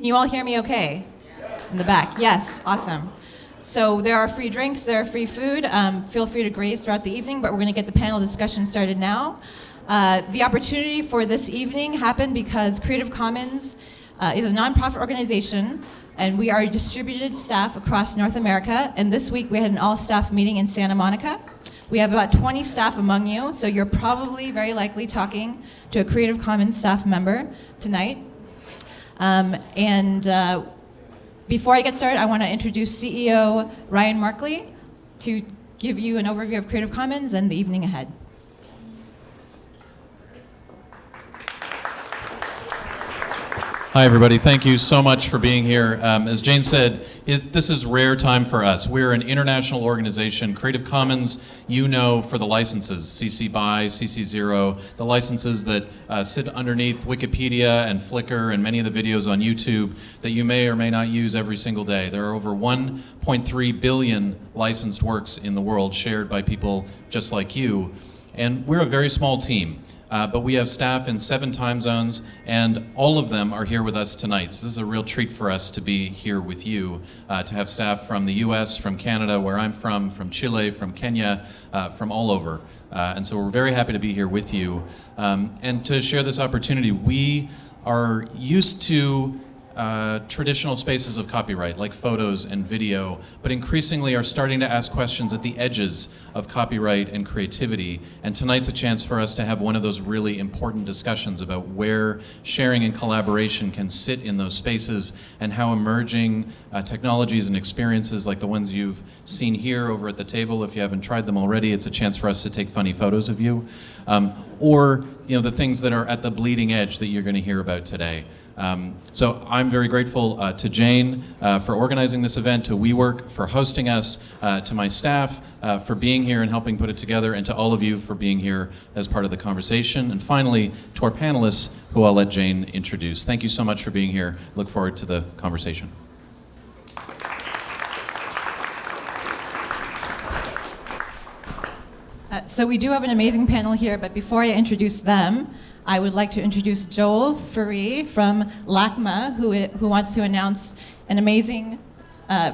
Can you all hear me okay? In the back, yes, awesome. So there are free drinks, there are free food. Um, feel free to graze throughout the evening, but we're going to get the panel discussion started now. Uh, the opportunity for this evening happened because Creative Commons uh, is a nonprofit organization, and we are distributed staff across North America. And this week we had an all-staff meeting in Santa Monica. We have about 20 staff among you, so you're probably very likely talking to a Creative Commons staff member tonight. Um, and uh, before I get started, I want to introduce CEO Ryan Merkley to give you an overview of Creative Commons and the evening ahead. Hi, everybody. Thank you so much for being here. Um, as Jane said, it, this is rare time for us. We're an international organization. Creative Commons, you know, for the licenses, CC BY, CC Zero, the licenses that uh, sit underneath Wikipedia and Flickr and many of the videos on YouTube that you may or may not use every single day. There are over 1.3 billion licensed works in the world shared by people just like you. And we're a very small team. Uh, but we have staff in seven time zones, and all of them are here with us tonight. So this is a real treat for us to be here with you, uh, to have staff from the US, from Canada, where I'm from, from Chile, from Kenya, uh, from all over. Uh, and so we're very happy to be here with you. Um, and to share this opportunity, we are used to uh, traditional spaces of copyright, like photos and video, but increasingly are starting to ask questions at the edges of copyright and creativity. And tonight's a chance for us to have one of those really important discussions about where sharing and collaboration can sit in those spaces and how emerging uh, technologies and experiences like the ones you've seen here over at the table, if you haven't tried them already, it's a chance for us to take funny photos of you. Um, or you know the things that are at the bleeding edge that you're going to hear about today. Um, so I'm very grateful uh, to Jane uh, for organizing this event, to WeWork for hosting us, uh, to my staff uh, for being here and helping put it together, and to all of you for being here as part of the conversation. And finally, to our panelists, who I'll let Jane introduce. Thank you so much for being here. Look forward to the conversation. Uh, so we do have an amazing panel here, but before I introduce them, I would like to introduce Joel Ferree from LACMA, who, who wants to announce an amazing uh,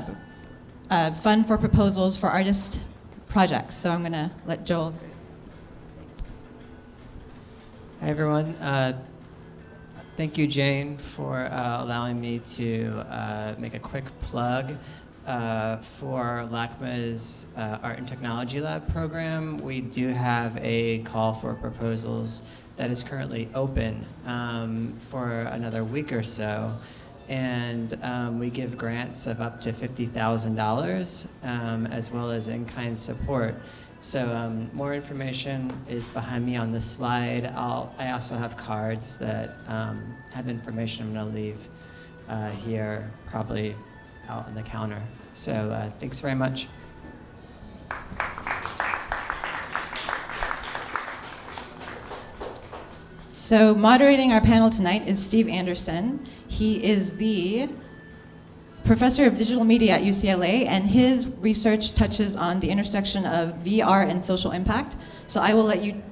uh, fund for proposals for artist projects. So I'm going to let Joel. Hi, everyone. Uh, thank you, Jane, for uh, allowing me to uh, make a quick plug. Uh, for LACMA's uh, Art and Technology Lab program, we do have a call for proposals that is currently open um, for another week or so. And um, we give grants of up to $50,000 um, as well as in-kind support. So um, more information is behind me on this slide. I'll, I also have cards that um, have information I'm to leave uh, here, probably out on the counter. So uh, thanks very much. So moderating our panel tonight is Steve Anderson. He is the professor of digital media at UCLA, and his research touches on the intersection of VR and social impact. So I will let you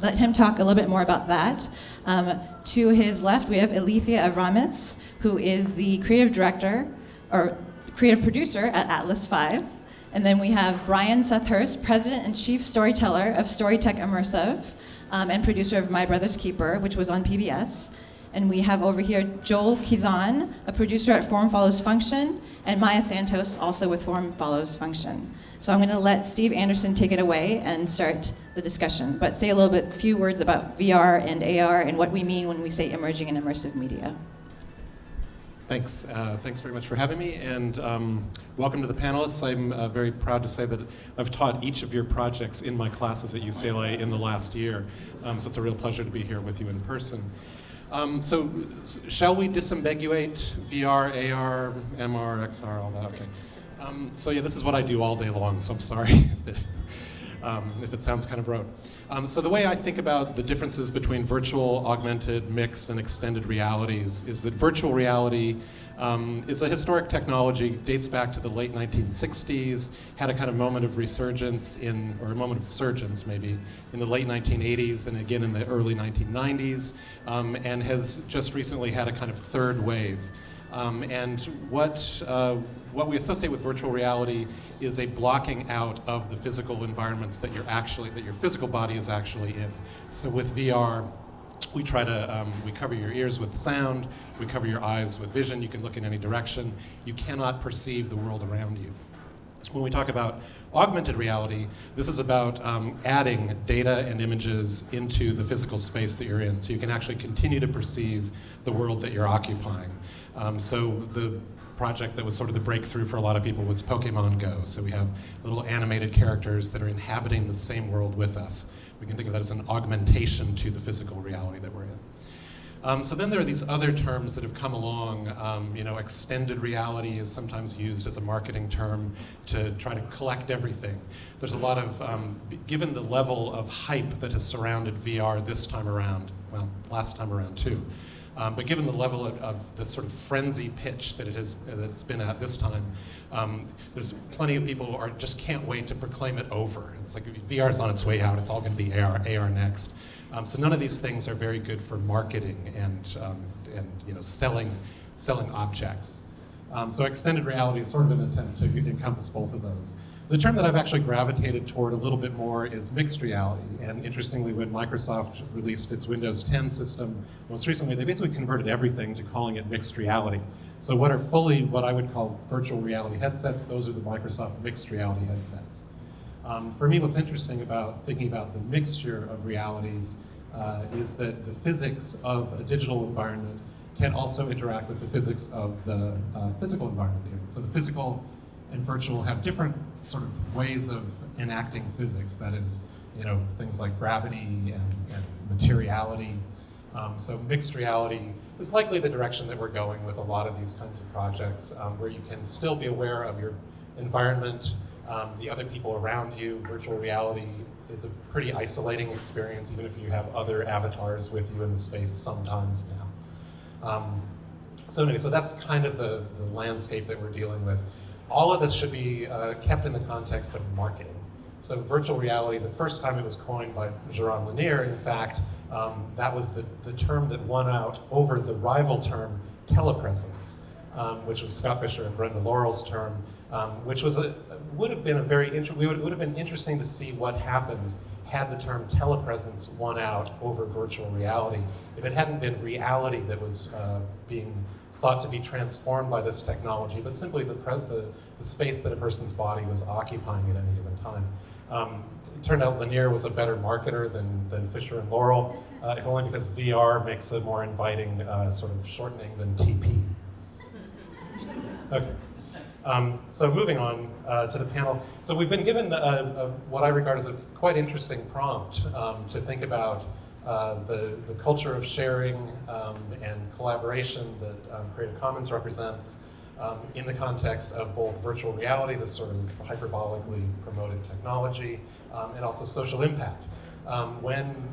let him talk a little bit more about that. Um, to his left, we have Alethea Avramis, who is the creative director, or creative producer at Atlas 5. And then we have Brian Seth Hurst, president and chief storyteller of Storytech Immersive um, and producer of My Brother's Keeper, which was on PBS. And we have over here Joel Kizan, a producer at Form Follows Function, and Maya Santos, also with Form Follows Function. So I'm going to let Steve Anderson take it away and start the discussion, but say a little bit, few words about VR and AR and what we mean when we say emerging and immersive media. Thanks. Uh, thanks very much for having me, and um, welcome to the panelists. I'm uh, very proud to say that I've taught each of your projects in my classes at UCLA in the last year, um, so it's a real pleasure to be here with you in person. Um, so, shall we disambiguate VR, AR, MR, XR, all that? Okay. Um, so yeah, this is what I do all day long, so I'm sorry um, if it sounds kind of rote. Um, so the way I think about the differences between virtual, augmented, mixed, and extended realities is that virtual reality um, is a historic technology, dates back to the late 1960s, had a kind of moment of resurgence in, or a moment of surgence maybe, in the late 1980s and again in the early 1990s, um, and has just recently had a kind of third wave. Um, and what, uh, what we associate with virtual reality is a blocking out of the physical environments that you're actually, that your physical body is actually in. So with VR, we try to, um, we cover your ears with sound, we cover your eyes with vision, you can look in any direction. You cannot perceive the world around you. When we talk about augmented reality, this is about um, adding data and images into the physical space that you're in, so you can actually continue to perceive the world that you're occupying. Um, so the project that was sort of the breakthrough for a lot of people was Pokemon Go. So we have little animated characters that are inhabiting the same world with us. We can think of that as an augmentation to the physical reality that we're in. Um, so then there are these other terms that have come along. Um, you know, extended reality is sometimes used as a marketing term to try to collect everything. There's a lot of, um, given the level of hype that has surrounded VR this time around, well, last time around too, um, but given the level of, of, the sort of frenzy pitch that it has, that it's been at this time, um, there's plenty of people who are just can't wait to proclaim it over. It's like VR is on its way out. It's all going to be AR, AR next. Um, so none of these things are very good for marketing and, um, and you know, selling, selling objects. Um, so extended reality is sort of an attempt to encompass both of those. The term that I've actually gravitated toward a little bit more is mixed reality. And interestingly, when Microsoft released its Windows 10 system, most recently, they basically converted everything to calling it mixed reality. So what are fully what I would call virtual reality headsets, those are the Microsoft mixed reality headsets. Um, for me, what's interesting about thinking about the mixture of realities uh, is that the physics of a digital environment can also interact with the physics of the uh, physical environment. So the physical and virtual have different sort of ways of enacting physics. That is, you know, things like gravity and, and materiality. Um, so mixed reality is likely the direction that we're going with a lot of these kinds of projects, um, where you can still be aware of your environment, um, the other people around you. Virtual reality is a pretty isolating experience, even if you have other avatars with you in the space sometimes now. Um, so anyway, so that's kind of the, the landscape that we're dealing with. All of this should be uh, kept in the context of marketing. So virtual reality, the first time it was coined by Jaron Lanier, in fact, um, that was the, the term that won out over the rival term telepresence, um, which was Scott Fisher and Brenda Laurel's term, um, which was a, would have been a very, inter- we would, would have been interesting to see what happened had the term telepresence won out over virtual reality. If it hadn't been reality that was uh, being thought to be transformed by this technology, but simply the, the, the, space that a person's body was occupying at any given time. Um, it turned out Lanier was a better marketer than, than Fisher and Laurel, uh, if only because VR makes a more inviting uh, sort of shortening than TP. Okay. Um, so moving on uh, to the panel. So we've been given a, a, what I regard as a quite interesting prompt um, to think about uh, the, the culture of sharing um, and collaboration that um, Creative Commons represents um, in the context of both virtual reality, this sort of hyperbolically promoted technology, um, and also social impact. when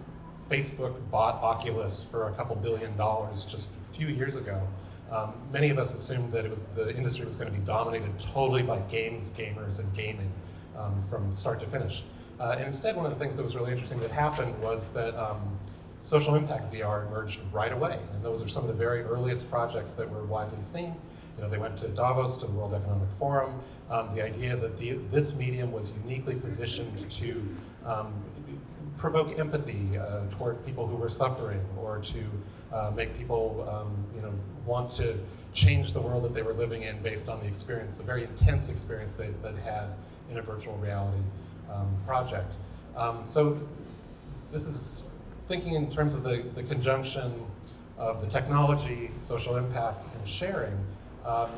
Facebook bought Oculus for a couple billion dollars just a few years ago, um, many of us assumed that it was the industry was going to be dominated totally by games, gamers, and gaming um, from start to finish. Uh, and instead, one of the things that was really interesting that happened was that um, social impact VR emerged right away. And those are some of the very earliest projects that were widely seen. You know, they went to Davos, to the World Economic Forum. Um, the idea that the, this medium was uniquely positioned to um, provoke empathy uh, toward people who were suffering or to uh, make people um, you know, want to change the world that they were living in based on the experience, a very intense experience they, that had in a virtual reality um, project. Um, so this is thinking in terms of the, the conjunction of the technology, social impact, and sharing um,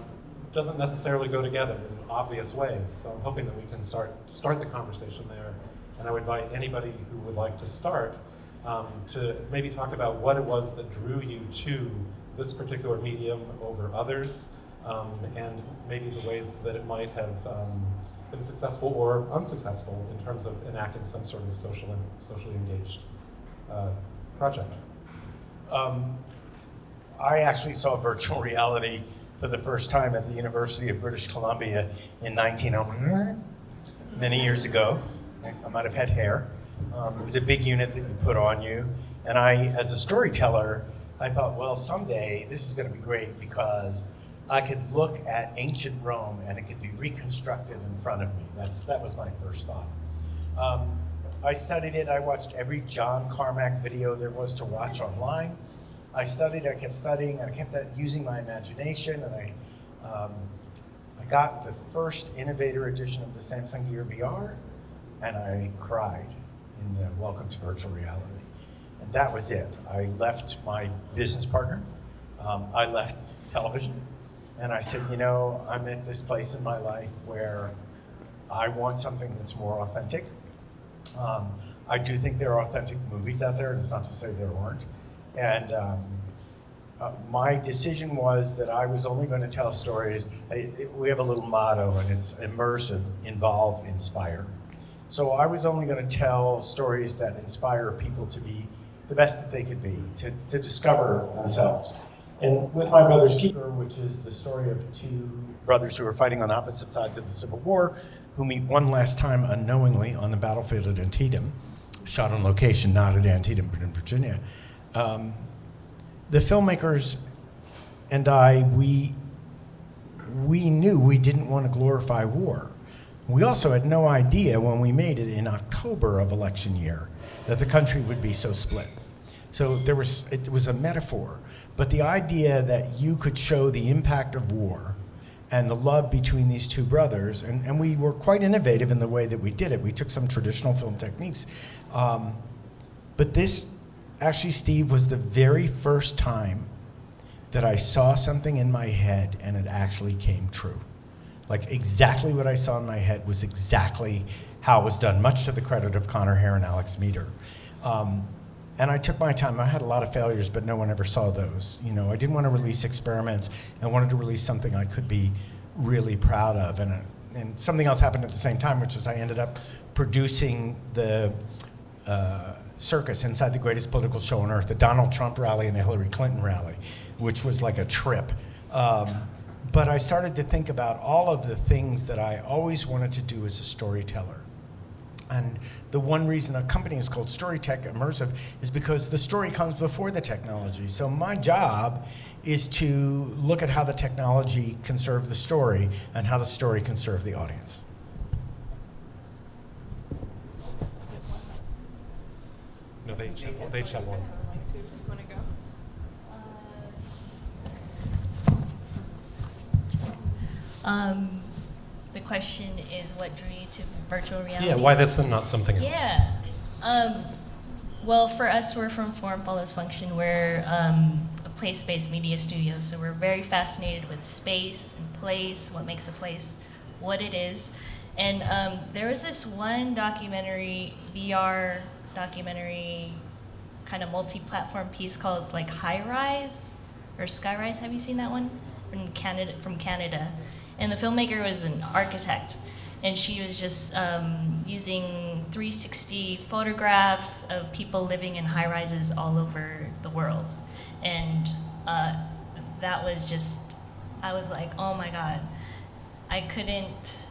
doesn't necessarily go together in obvious ways. So I'm hoping that we can start, start the conversation there. And I would invite anybody who would like to start um, to maybe talk about what it was that drew you to this particular medium over others, um, and maybe the ways that it might have um, been successful or unsuccessful in terms of enacting some sort of social, and socially engaged uh, project. Um, I actually saw virtual reality for the first time at the University of British Columbia in 1900, many years ago. I might have had hair. Um, it was a big unit that you put on you. And I, as a storyteller, I thought, well, someday this is going to be great because I could look at ancient Rome and it could be reconstructed in front of me. That's, that was my first thought. Um, I studied it. I watched every John Carmack video there was to watch online. I studied, I kept studying, I kept using my imagination, and I, um, I got the first innovator edition of the Samsung Gear VR, and I cried in the Welcome to Virtual Reality. And that was it. I left my business partner, um, I left television, and I said, you know, I'm at this place in my life where I want something that's more authentic. Um, I do think there are authentic movies out there. and It's not to say there aren't. And um, uh, my decision was that I was only going to tell stories. I, it, we have a little motto, and it's immersive, involve, inspire. So I was only going to tell stories that inspire people to be the best that they could be, to, to discover themselves. And with My Brother's Keeper, which is the story of two brothers who are fighting on opposite sides of the Civil War, who meet one last time unknowingly on the battlefield at Antietam, shot on location, not at Antietam, but in Virginia. Um, the filmmakers and I, we, we knew we didn't want to glorify war. We also had no idea when we made it in October of election year that the country would be so split. So there was, it was a metaphor, but the idea that you could show the impact of war and the love between these two brothers, and, and we were quite innovative in the way that we did it. We took some traditional film techniques. Um, but this, actually, Steve, was the very first time that I saw something in my head and it actually came true. Like exactly what I saw in my head was exactly how it was done, much to the credit of Connor Hair and Alex Meader. Um, and I took my time. I had a lot of failures, but no one ever saw those. You know, I didn't want to release experiments. I wanted to release something I could be really proud of. And, uh, and something else happened at the same time, which is I ended up producing the uh, circus inside the greatest political show on earth, the Donald Trump rally and the Hillary Clinton rally, which was like a trip. Um, but I started to think about all of the things that I always wanted to do as a storyteller. And the one reason a company is called Storytech Immersive is because the story comes before the technology. So my job is to look at how the technology can serve the story and how the story can serve the audience. No, they each have one. They each have one. Um, the question is what drew you to virtual reality? Yeah, why that's not something else? Yeah. Um, well, for us, we're from Form Follows Function. We're um, a place-based media studio, so we're very fascinated with space and place, what makes a place what it is. And um, there was this one documentary, VR documentary, kind of multi-platform piece called like High Rise or Sky Rise. Have you seen that one? From Canada. From Canada and the filmmaker was an architect. And she was just um, using 360 photographs of people living in high rises all over the world. And uh, that was just i was like oh my god. I couldn't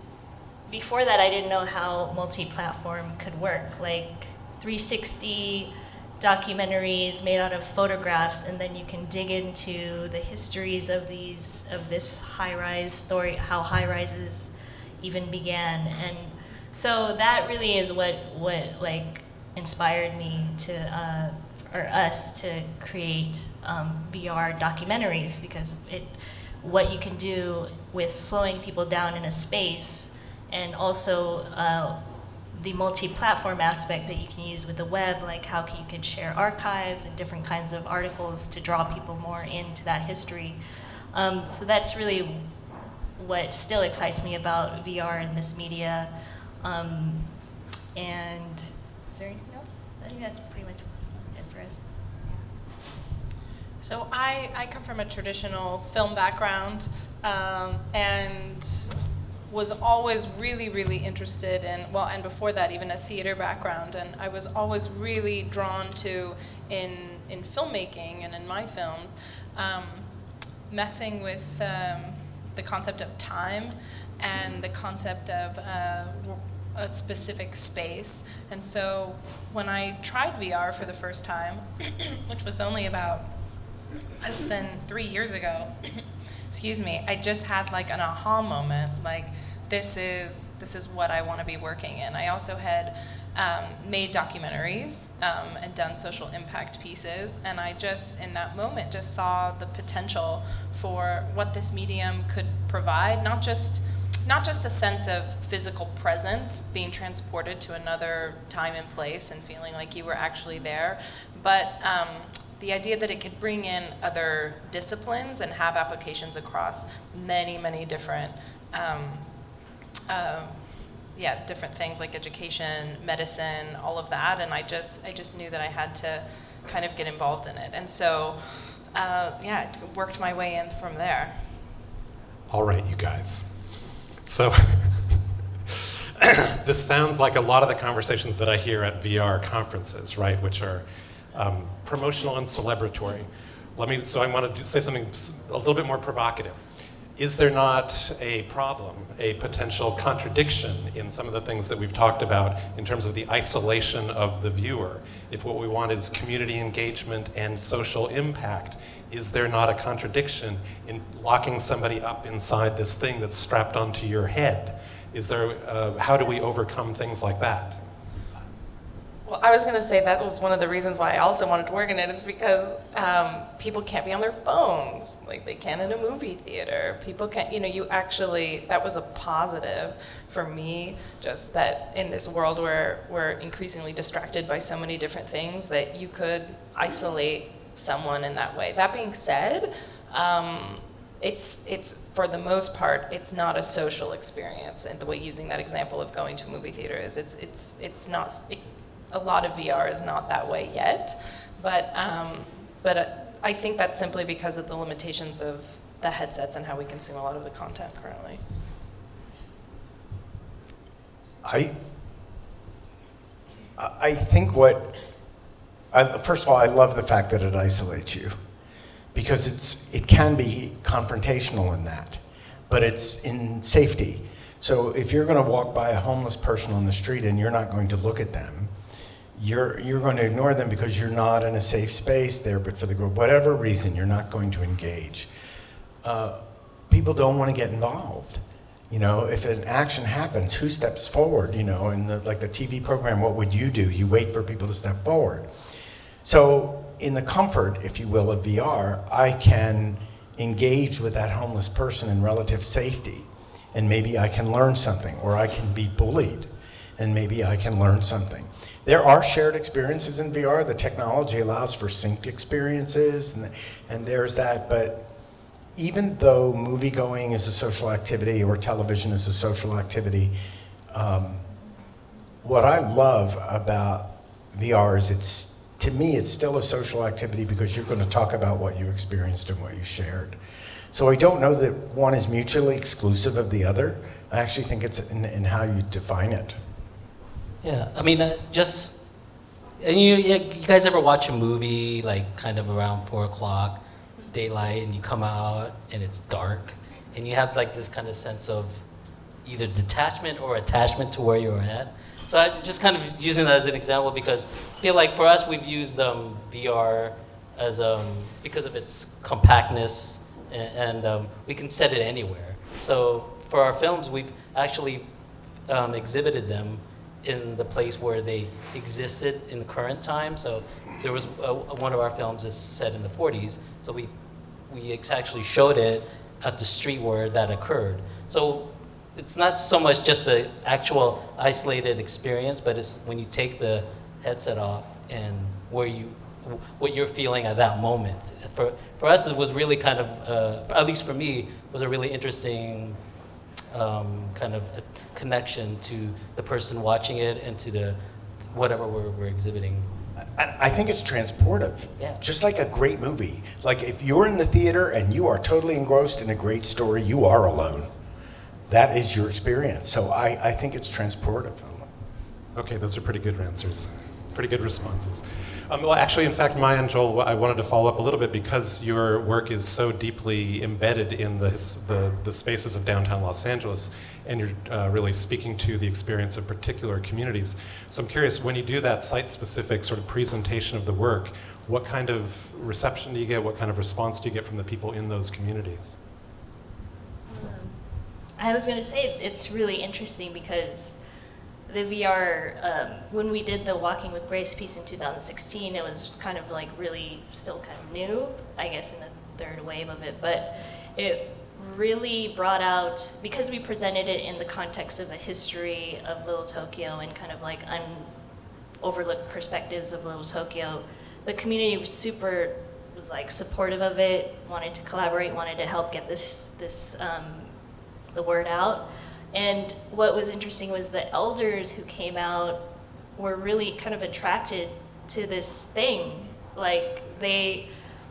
before that i didn't know how multi-platform could work. Like 360 documentaries made out of photographs and then you can dig into the histories of these of this high-rise story how high-rises even began. And so that really is what what like inspired me to uh, or us to create um, VR documentaries because it what you can do with slowing people down in a space and also uh, the multi-platform aspect that you can use with the web, like how you can share archives and different kinds of articles to draw people more into that history. Um, so that's really what still excites me about VR and this media. Um, and is there anything else? I think that's pretty much it for us. So I, I come from a traditional film background, um, and was always really, really interested in, well, and before that, even a theater background. And I was always really drawn to, in, in filmmaking and in my films, um, messing with um, the concept of time and the concept of uh, a specific space. And so when I tried VR for the first time, which was only about less than three years ago, excuse me, I just had like an aha moment. Like this is this is what I want to be working in. I also had um, made documentaries um, and done social impact pieces, and I just in that moment just saw the potential for what this medium could provide, not just not just a sense of physical presence, being transported to another time and place and feeling like you were actually there, but um, the idea that it could bring in other disciplines and have applications across many, many different, um, uh, yeah, different things like education, medicine, all of that, and I just, I just knew that I had to kind of get involved in it, and so, uh, yeah, I worked my way in from there. All right, you guys. So, this sounds like a lot of the conversations that I hear at VR conferences, right? Which are um, promotional and celebratory. Let me. So I want to say something a little bit more provocative. Is there not a problem, a potential contradiction in some of the things that we've talked about in terms of the isolation of the viewer? If what we want is community engagement and social impact, is there not a contradiction in locking somebody up inside this thing that's strapped onto your head? Is there, uh, how do we overcome things like that? Well, I was going to say that was one of the reasons why I also wanted to work in it is because um, people can't be on their phones like they can in a movie theater. People can't, you know, you actually, that was a positive for me, just that in this world where we're increasingly distracted by so many different things, that you could isolate someone in that way. That being said, um, it's it's for the most part it's not a social experience and the way using that example of going to a movie theater is it's it's it's not it, a lot of VR is not that way yet but um, but uh, I think that's simply because of the limitations of the headsets and how we consume a lot of the content currently. I, I think what, I, first of all, I love the fact that it isolates you because it's, it can be confrontational in that, but it's in safety. So if you're going to walk by a homeless person on the street and you're not going to look at them, you're, you're going to ignore them because you're not in a safe space there, but for the group, whatever reason, you're not going to engage. Uh, people don't want to get involved. You know, if an action happens, who steps forward? You know, in the, like the TV program, what would you do? You wait for people to step forward. So, in the comfort, if you will, of VR, I can engage with that homeless person in relative safety. And maybe I can learn something, or I can be bullied, and maybe I can learn something. There are shared experiences in VR. The technology allows for synced experiences, and, and there's that. But even though movie going is a social activity or television is a social activity, um, what I love about VR is it's to me it's still a social activity because you're going to talk about what you experienced and what you shared. So I don't know that one is mutually exclusive of the other. I actually think it's in, in how you define it. Yeah, I mean, uh, just and you, you guys ever watch a movie like kind of around four o'clock, daylight, and you come out and it's dark, and you have like this kind of sense of either detachment or attachment to where you're at. So I'm just kind of using that as an example because I feel like for us we've used um, VR as um, because of its compactness and, and um, we can set it anywhere. So for our films we've actually um, exhibited them in the place where they existed in the current time. So there was uh one of our films is set in the 40s. So we we actually showed it at the street where that occurred. So it's not so much just the actual isolated experience, but it's when you take the headset off and where you what you're feeling at that moment. For for us, it was really kind of uh, at least for me was a really interesting um, kind of a connection to the person watching it and to the whatever we're, we're exhibiting. I, I think it's transportive. Yeah. Just like a great movie. Like if you're in the theater and you are totally engrossed in a great story, you are alone. That is your experience. So I, I think it's transportive. Okay, those are pretty good answers, pretty good responses. Um, well, actually, in fact, Maya and Joel, I wanted to follow up a little bit because your work is so deeply embedded in the, the, the spaces of downtown Los Angeles, and you're uh, really speaking to the experience of particular communities. So I'm curious, when you do that site-specific sort of presentation of the work, what kind of reception do you get? What kind of response do you get from the people in those communities? I was going to say it's really interesting because the VR, um, when we did the Walking with Grace piece in 2016, it was kind of like really still kind of new, I guess, in the third wave of it. But it really brought out, because we presented it in the context of a history of Little Tokyo and kind of like un, overlooked perspectives of Little Tokyo, the community was super like supportive of it, wanted to collaborate, wanted to help get this this um, the word out. And what was interesting was the elders who came out were really kind of attracted to this thing. Like they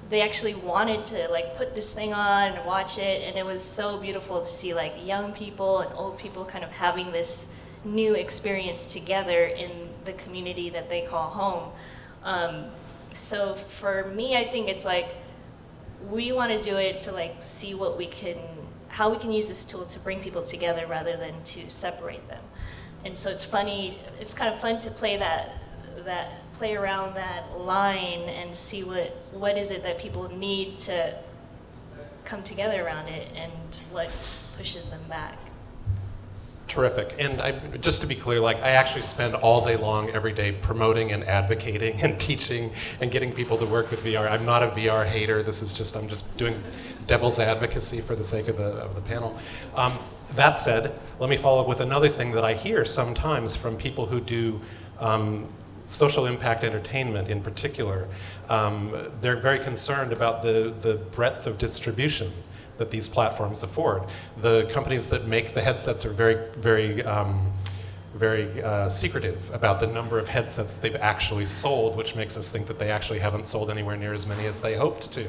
they actually wanted to like put this thing on and watch it and it was so beautiful to see like young people and old people kind of having this new experience together in the community that they call home. Um, so for me, I think it's like we want to do it to like see what we can, how we can use this tool to bring people together rather than to separate them. And so it's funny, it's kind of fun to play that, that play around that line and see what, what is it that people need to come together around it and what pushes them back. Terrific. And I, just to be clear, like I actually spend all day long every day promoting and advocating and teaching and getting people to work with VR. I'm not a VR hater. This is just I'm just doing devil's advocacy for the sake of the of the panel. Um, that said, let me follow up with another thing that I hear sometimes from people who do um, social impact entertainment in particular. Um, they're very concerned about the the breadth of distribution that these platforms afford. The companies that make the headsets are very, very, um, very uh, secretive about the number of headsets they've actually sold, which makes us think that they actually haven't sold anywhere near as many as they hoped to.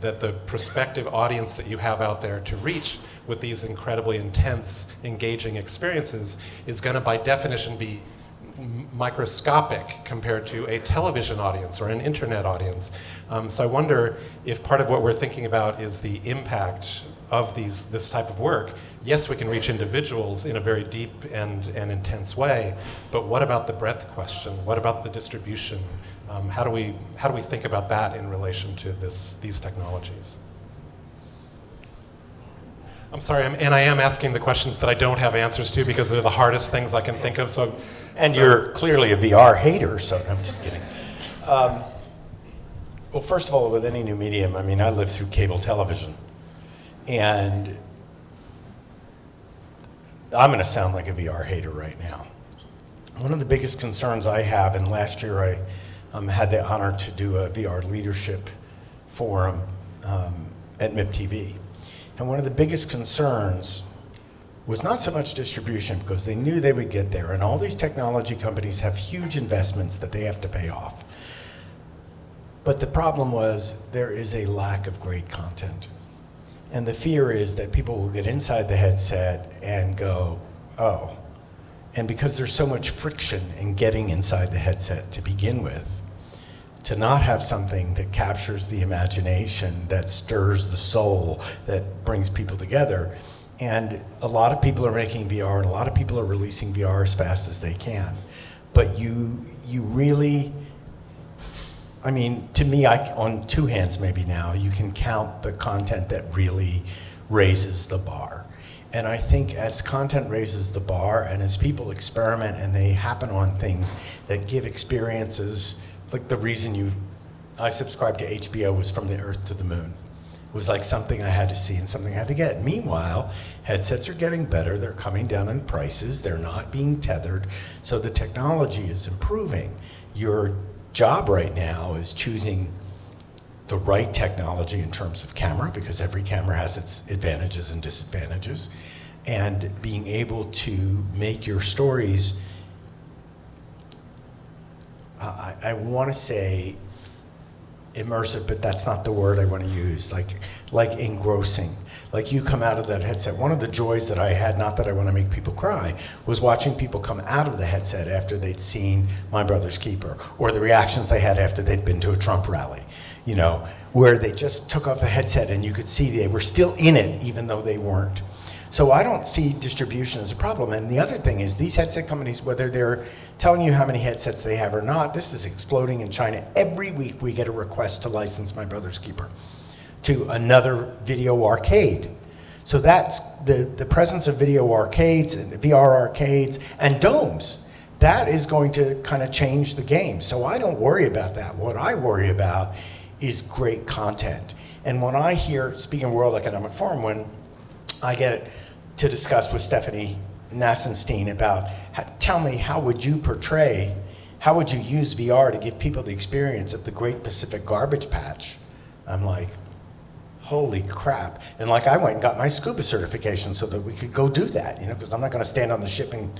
That the prospective audience that you have out there to reach with these incredibly intense, engaging experiences is going to, by definition, be microscopic compared to a television audience or an internet audience. Um, so I wonder if part of what we're thinking about is the impact of these, this type of work. Yes, we can reach individuals in a very deep and, and intense way, but what about the breadth question? What about the distribution? Um, how, do we, how do we think about that in relation to this, these technologies? I'm sorry, I'm, and I am asking the questions that I don't have answers to because they're the hardest things I can think of. So and so. you're clearly a VR hater, so I'm just kidding. Um, well, first of all, with any new medium, I mean, I lived through cable television. And I'm going to sound like a VR hater right now. One of the biggest concerns I have, and last year I um, had the honor to do a VR leadership forum um, at MIP-TV. And one of the biggest concerns was not so much distribution because they knew they would get there and all these technology companies have huge investments that they have to pay off. But the problem was there is a lack of great content. And the fear is that people will get inside the headset and go, oh. And because there's so much friction in getting inside the headset to begin with, to not have something that captures the imagination, that stirs the soul, that brings people together, and a lot of people are making VR and a lot of people are releasing VR as fast as they can. But you, you really, I mean, to me, I, on two hands maybe now, you can count the content that really raises the bar. And I think as content raises the bar and as people experiment and they happen on things that give experiences, like the reason you, I subscribed to HBO was from the earth to the moon was like something I had to see and something I had to get. Meanwhile, headsets are getting better. They're coming down in prices. They're not being tethered. So the technology is improving. Your job right now is choosing the right technology in terms of camera because every camera has its advantages and disadvantages and being able to make your stories I, I want to say immersive, but that's not the word I want to use, like, like engrossing. Like you come out of that headset. One of the joys that I had, not that I want to make people cry, was watching people come out of the headset after they'd seen My Brother's Keeper, or the reactions they had after they'd been to a Trump rally, you know, where they just took off the headset and you could see they were still in it even though they weren't. So I don't see distribution as a problem. And the other thing is these headset companies, whether they're telling you how many headsets they have or not, this is exploding in China. Every week we get a request to license My Brother's Keeper to another video arcade. So that's the, the presence of video arcades and VR arcades and domes. That is going to kind of change the game. So I don't worry about that. What I worry about is great content. And when I hear, speaking of World Economic Forum, when I get to discuss with Stephanie Nassenstein about, how, tell me, how would you portray, how would you use VR to give people the experience of the Great Pacific Garbage Patch? I'm like, holy crap. And like I went and got my scuba certification so that we could go do that, you know, because I'm not going to stand on the ship and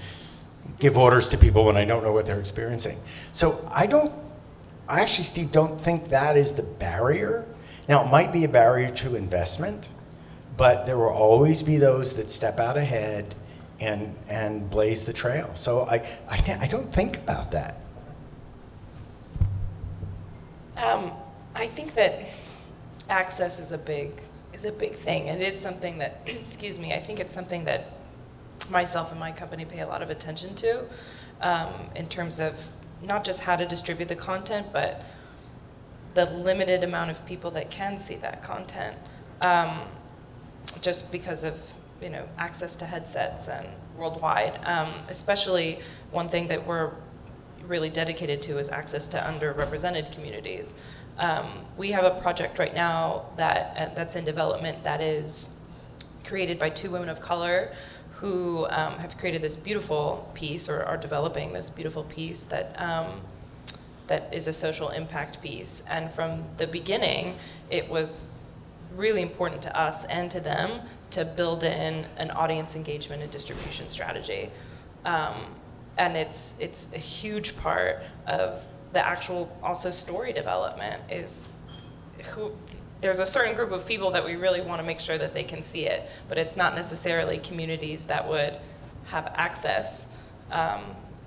give orders to people when I don't know what they're experiencing. So I don't, I actually, Steve, don't think that is the barrier. Now, it might be a barrier to investment, but there will always be those that step out ahead and, and blaze the trail. So I, I, I don't think about that. Um, I think that access is a big is a big thing. And it is something that, excuse me, I think it's something that myself and my company pay a lot of attention to um, in terms of not just how to distribute the content, but the limited amount of people that can see that content. Um, just because of you know access to headsets and worldwide. Um, especially one thing that we're really dedicated to is access to underrepresented communities. Um, we have a project right now that uh, that's in development that is created by two women of color who um, have created this beautiful piece or are developing this beautiful piece that um, that is a social impact piece. And from the beginning, it was really important to us and to them to build in an audience engagement and distribution strategy. Um, and it's, it's a huge part of the actual also story development is who, there's a certain group of people that we really want to make sure that they can see it, but it's not necessarily communities that would have access um,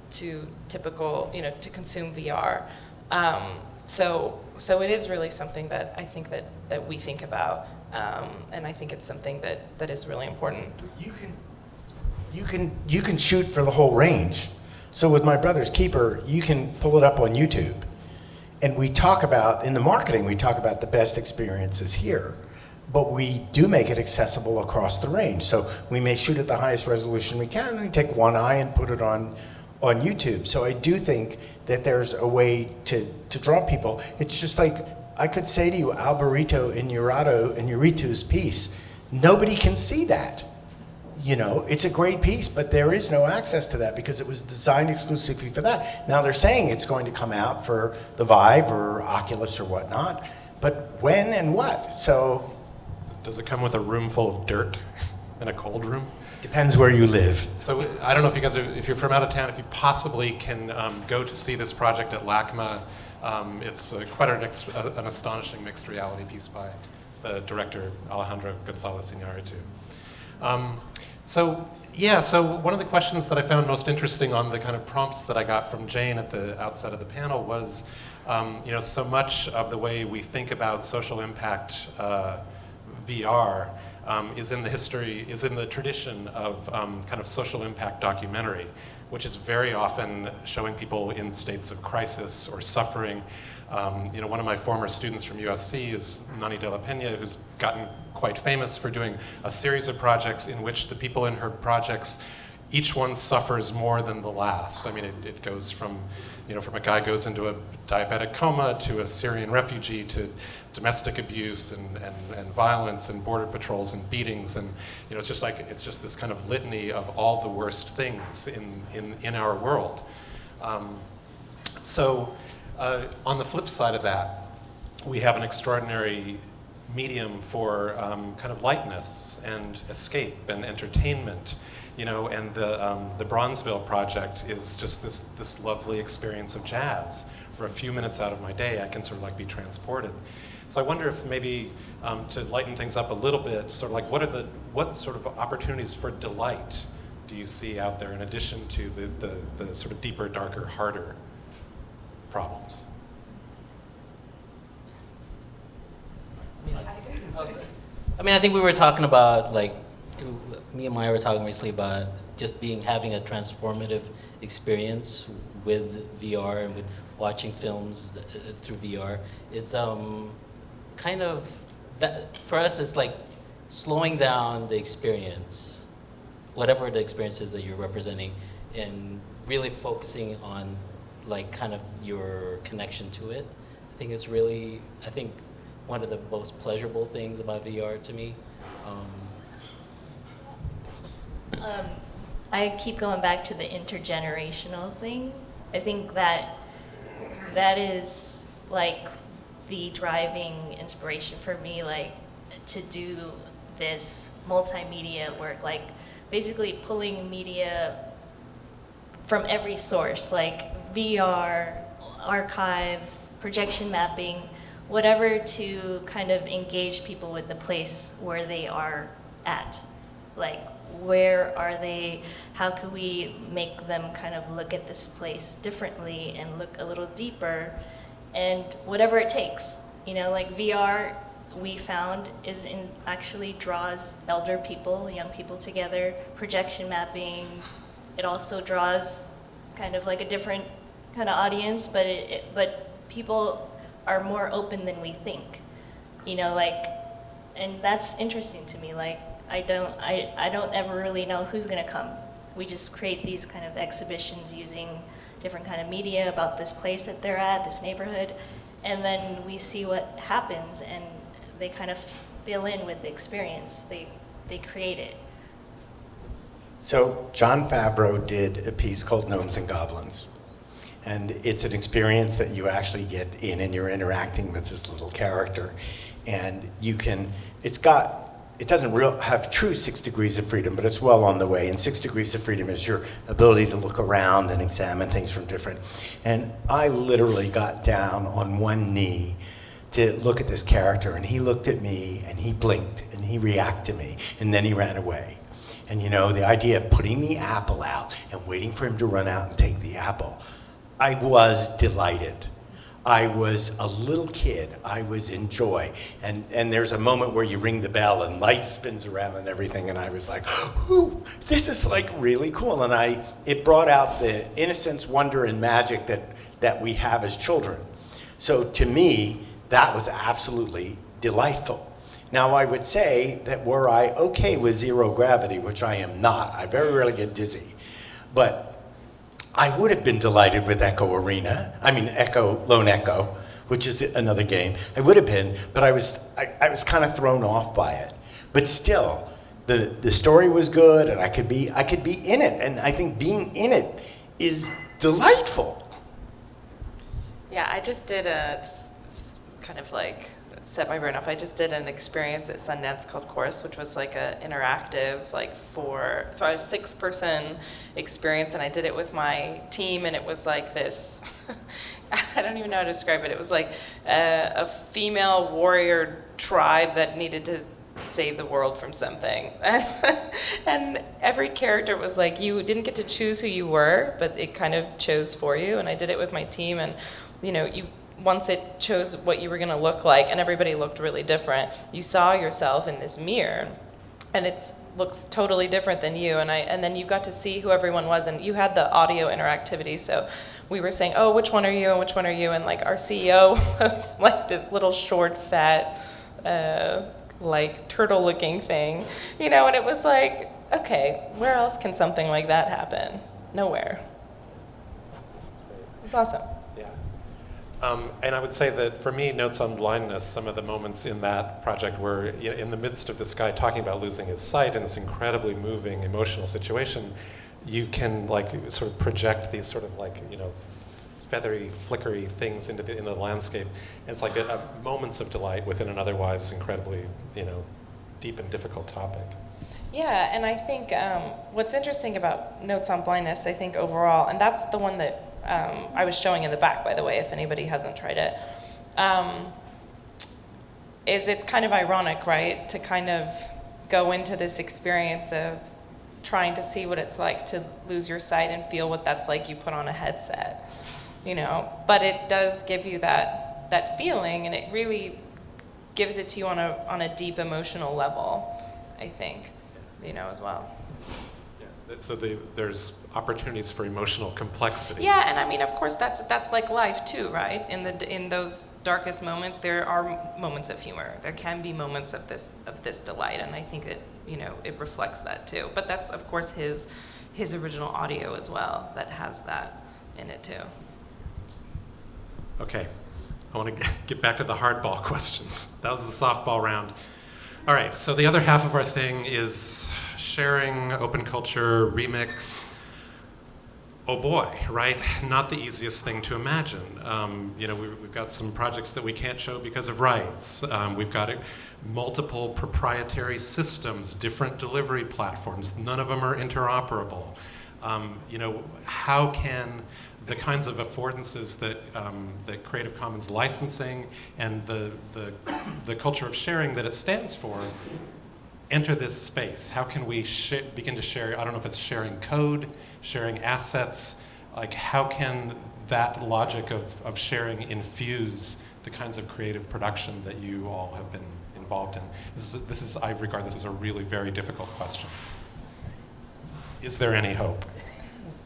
to typical, you know, to consume VR. Um, so, so it is really something that I think that, that we think about, um, and I think it's something that, that is really important. You can, you can, you can shoot for the whole range. So with my brother's keeper, you can pull it up on YouTube. And we talk about, in the marketing, we talk about the best experiences here. But we do make it accessible across the range. So we may shoot at the highest resolution we can, and we take one eye and put it on, on YouTube. So I do think that there's a way to, to draw people. It's just like, I could say to you, Alberito in Urato, in Uritu's piece, nobody can see that you know, it's a great piece, but there is no access to that because it was designed exclusively for that. Now they're saying it's going to come out for the Vive or Oculus or whatnot, but when and what? So. Does it come with a room full of dirt and a cold room? Depends where you live. So I don't know if you guys are, if you're from out of town, if you possibly can um, go to see this project at LACMA. Um, it's uh, quite an, uh, an, astonishing mixed reality piece by the director Alejandro Gonzalez Iñárritu. Um, so yeah, so one of the questions that I found most interesting on the kind of prompts that I got from Jane at the outset of the panel was, um, you know, so much of the way we think about social impact uh, VR um, is in the history, is in the tradition of um, kind of social impact documentary, which is very often showing people in states of crisis or suffering. Um, you know, one of my former students from USC is Nonny de la Peña, who's gotten quite famous for doing a series of projects in which the people in her projects, each one suffers more than the last. I mean, it, it goes from, you know, from a guy goes into a diabetic coma to a Syrian refugee to domestic abuse and, and, and violence and border patrols and beatings and you know it's just like it's just this kind of litany of all the worst things in in, in our world. Um, so uh, on the flip side of that, we have an extraordinary medium for um, kind of lightness and escape and entertainment, you know, and the, um, the Bronzeville project is just this, this lovely experience of jazz. For a few minutes out of my day, I can sort of like be transported. So I wonder if maybe um, to lighten things up a little bit, sort of like what are the, what sort of opportunities for delight do you see out there in addition to the, the, the sort of deeper, darker, harder problems. I mean, I think we were talking about like, me and Maya were talking recently about just being having a transformative experience with VR and with watching films uh, through VR. It's um, kind of that for us. It's like slowing down the experience, whatever the experience is that you're representing, and really focusing on like kind of your connection to it. I think it's really, I think one of the most pleasurable things about VR to me. Um, Um, I keep going back to the intergenerational thing. I think that that is like the driving inspiration for me, like to do this multimedia work, like basically pulling media from every source, like VR, archives, projection mapping, whatever to kind of engage people with the place where they are at. Like, where are they? How can we make them kind of look at this place differently and look a little deeper? And whatever it takes. You know, like VR, we found is in actually draws elder people, young people together, projection mapping. It also draws kind of like a different kind of audience, but it, it, but people are more open than we think. You know, like, and that's interesting to me. Like, I don't, I, I don't ever really know who's gonna come. We just create these kind of exhibitions using different kind of media about this place that they're at, this neighborhood, and then we see what happens, and they kind of fill in with the experience. They, they create it. So Jon Favreau did a piece called Gnomes and Goblins. And it's an experience that you actually get in and you're interacting with this little character. And you can, it's got, it doesn't real, have true six degrees of freedom, but it's well on the way. And six degrees of freedom is your ability to look around and examine things from different. And I literally got down on one knee to look at this character and he looked at me and he blinked and he reacted to me and then he ran away. And you know, the idea of putting the apple out and waiting for him to run out and take the apple, I was delighted. I was a little kid. I was in joy. And, and there's a moment where you ring the bell and light spins around and everything. And I was like, this is like really cool. And I, it brought out the innocence, wonder, and magic that, that we have as children. So to me, that was absolutely delightful. Now, I would say that were I okay with zero gravity, which I am not, I very rarely get dizzy, but I would have been delighted with Echo Arena. I mean, Echo, Lone Echo, which is another game. I would have been, but I was, I, I was kind of thrown off by it. But still, the, the story was good, and I could be, I could be in it, and I think being in it is delightful. Yeah, I just did a s- kind of like set my brain off. I just did an experience at Sundance called Chorus, which was like a interactive, like four, five, six person experience, and I did it with my team, and it was like this. I don't even know how to describe it. It was like a, a female warrior tribe that needed to save the world from something. and every character was like, you didn't get to choose who you were, but it kind of chose for you. And I did it with my team, and you know, you once it chose what you were going to look like, and everybody looked really different. You saw yourself in this mirror, and it looks totally different than you. And I, and then you got to see who everyone was, and you had the audio interactivity. So we were saying, "Oh, which one are you? and which one are you?" And like our CEO was like this little short, fat. Uh, like turtle looking thing, you know, and it was like, okay, where else can something like that happen? Nowhere. It was awesome. Um, and I would say that for me, Notes on Blindness, some of the moments in that project were you know, in the midst of this guy talking about losing his sight in this incredibly moving, emotional situation. You can like sort of project these sort of like you know feathery, flickery things into the, in the landscape. And it's like a, a moments of delight within an otherwise incredibly you know deep and difficult topic. Yeah, and I think um, what's interesting about Notes on Blindness, I think overall, and that's the one that um, I was showing in the back, by the way, if anybody hasn't tried it, um, is it's kind of ironic, right, to kind of go into this experience of trying to see what it's like to lose your sight and feel what that's like you put on a headset, you know. But it does give you that that feeling, and it really gives it to you on a on a deep emotional level, I think, you know, as well. So the, there's opportunities for emotional complexity. Yeah, and I mean, of course, that's that's like life too, right? In the in those darkest moments, there are moments of humor. There can be moments of this of this delight, and I think that you know it reflects that too. But that's of course his his original audio as well that has that in it too. Okay, I want to get back to the hardball questions. That was the softball round. All right, so the other half of our thing is sharing, open culture, remix. Oh boy, right? Not the easiest thing to imagine. Um, you know, we, we've got some projects that we can't show because of rights. Um, we've got uh, multiple proprietary systems, different delivery platforms. None of them are interoperable. Um, you know, how can the kinds of affordances that, um, that Creative Commons licensing and the, the, the culture of sharing that it stands for enter this space? How can we begin to share? I don't know if it's sharing code, sharing assets. Like, how can that logic of, of sharing infuse the kinds of creative production that you all have been involved in? This is, this is I regard this as a really very difficult question. Is there any hope?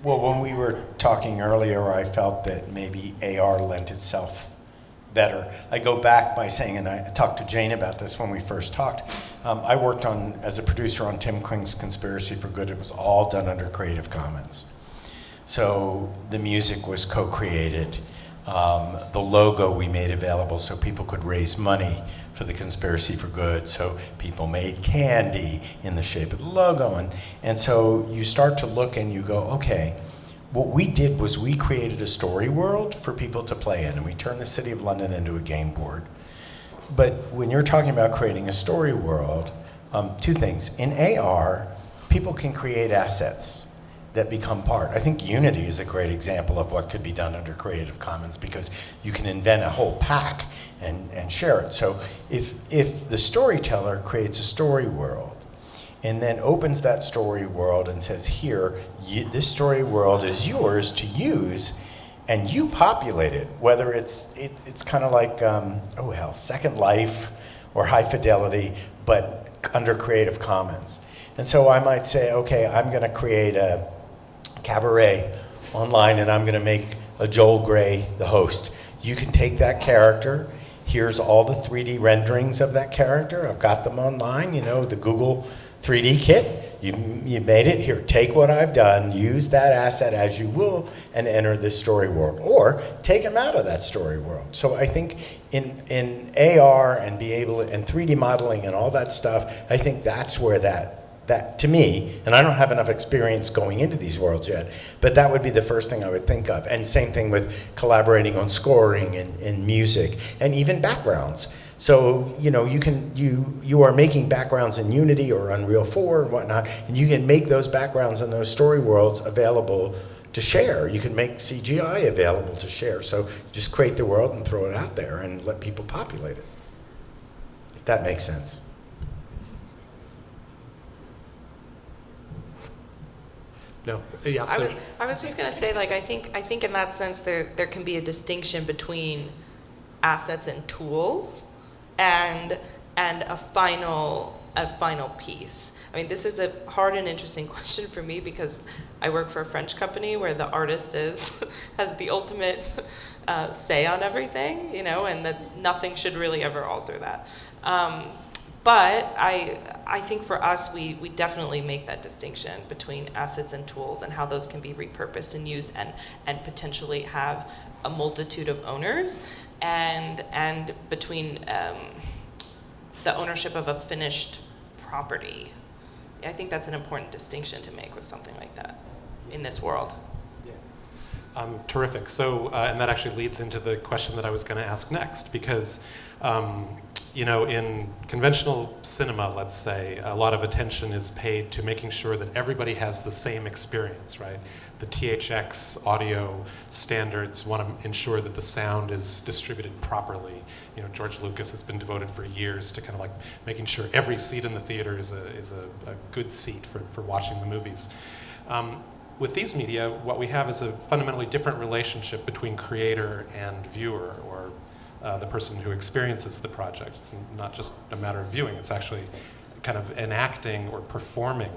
Well, when we were talking earlier, I felt that maybe AR lent itself better. I go back by saying, and I talked to Jane about this when we first talked. Um, I worked on as a producer on Tim Kring's Conspiracy for Good. It was all done under Creative Commons. So the music was co-created. Um, the logo we made available so people could raise money for the Conspiracy for Good. So people made candy in the shape of the logo. And, and so you start to look and you go, okay, what we did was we created a story world for people to play in. And we turned the City of London into a game board. But when you're talking about creating a story world, um, two things. In AR, people can create assets that become part. I think Unity is a great example of what could be done under Creative Commons because you can invent a whole pack and, and share it. So if, if the storyteller creates a story world and then opens that story world and says, here, you, this story world is yours to use and you populate it, whether it's, it, it's kind of like, um, oh hell, Second Life or High Fidelity, but under Creative Commons. And so I might say, okay, I'm going to create a, cabaret online and I'm going to make a Joel Grey the host. You can take that character. Here's all the 3D renderings of that character. I've got them online, you know, the Google 3D kit. You, you made it. Here, take what I've done, use that asset as you will, and enter this story world. Or take them out of that story world. So I think in, in AR and be able to, and 3D modeling and all that stuff, I think that's where that that to me, and I don't have enough experience going into these worlds yet, but that would be the first thing I would think of. And same thing with collaborating on scoring and, and music and even backgrounds. So you know you can you you are making backgrounds in Unity or Unreal 4 and whatnot, and you can make those backgrounds and those story worlds available to share. You can make CGI available to share. So just create the world and throw it out there and let people populate it. If that makes sense. No. Yeah. I, So, would, I was just gonna say, like, I think I think in that sense there there can be a distinction between assets and tools, and and a final a final piece. I mean, this is a hard and interesting question for me because I work for a French company where the artist is has the ultimate uh, say on everything, you know, and that nothing should really ever alter that. Um, but I, I think for us, we, we definitely make that distinction between assets and tools and how those can be repurposed and used and, and potentially have a multitude of owners and, and between um, the ownership of a finished property. I think that's an important distinction to make with something like that in this world. Um, terrific. So, uh, and that actually leads into the question that I was going to ask next, because, um, you know, in conventional cinema, let's say, a lot of attention is paid to making sure that everybody has the same experience, right? The THX audio standards want to ensure that the sound is distributed properly. You know, George Lucas has been devoted for years to kind of like making sure every seat in the theater is a, is a, a good seat for, for watching the movies. Um, with these media, what we have is a fundamentally different relationship between creator and viewer, or uh, the person who experiences the project. It's not just a matter of viewing, it's actually kind of enacting or performing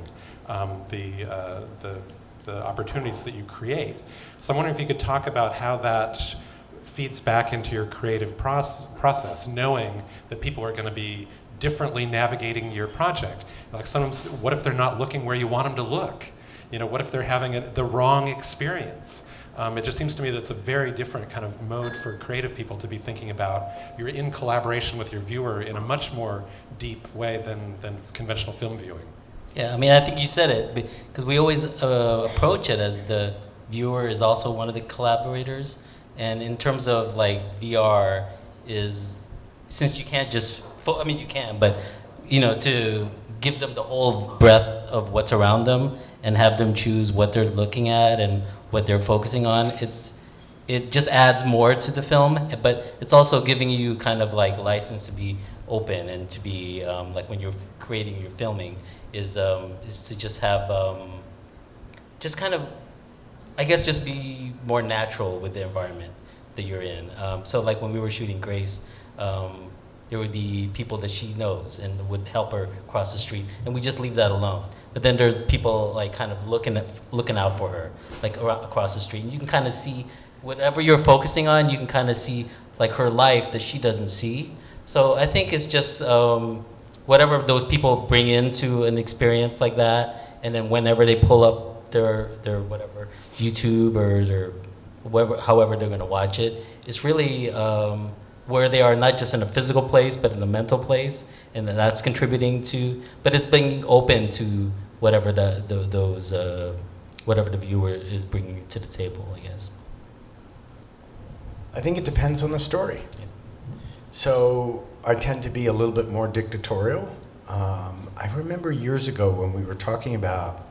um, the, uh, the, the opportunities that you create. So I'm wondering if you could talk about how that feeds back into your creative proce- process, knowing that people are going to be differently navigating your project. Like sometimes, what if they're not looking where you want them to look? You know, what if they're having a, the wrong experience? Um, it just seems to me that's a very different kind of mode for creative people to be thinking about. You're in collaboration with your viewer in a much more deep way than, than conventional film viewing. Yeah, I mean, I think you said it because we always uh, approach it as the viewer is also one of the collaborators. And in terms of like VR, is since you can't just, I mean, you can, but you know, to give them the whole breadth of what's around them and have them choose what they're looking at and what they're focusing on, it's it just adds more to the film, but it's also giving you kind of like license to be open and to be um, like when you're creating your filming is um, is to just have um, just kind of I guess just be more natural with the environment that you're in. Um, so like when we were shooting Grace, um, there would be people that she knows and would help her cross the street, and we just leave that alone. But then there's people like kind of looking at looking out for her, like across the street, and you can kind of see whatever you're focusing on. You can kind of see like her life that she doesn't see. So I think it's just um, whatever those people bring into an experience like that, and then whenever they pull up their their whatever YouTube or their whatever, however they're going to watch it, it's really um, where they are not just in a physical place, but in a mental place, and then that's contributing to. But it's being open to whatever the, the those uh, whatever the viewer is bringing to the table, I guess. I think it depends on the story. So I tend to be a little bit more dictatorial. Um, I remember years ago when we were talking about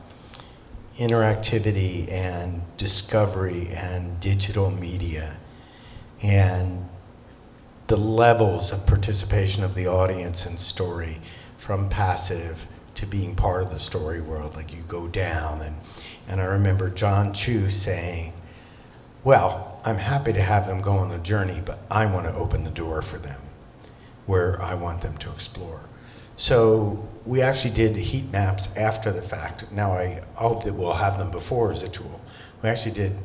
interactivity and discovery and digital media and the levels of participation of the audience and story from passive to being part of the story world like you go down and and I remember John Chu saying well, I'm happy to have them go on the journey, but I want to open the door for them where I want them to explore. So we actually did heat maps after the fact. Now I hope that we'll have them before as a tool. We actually did.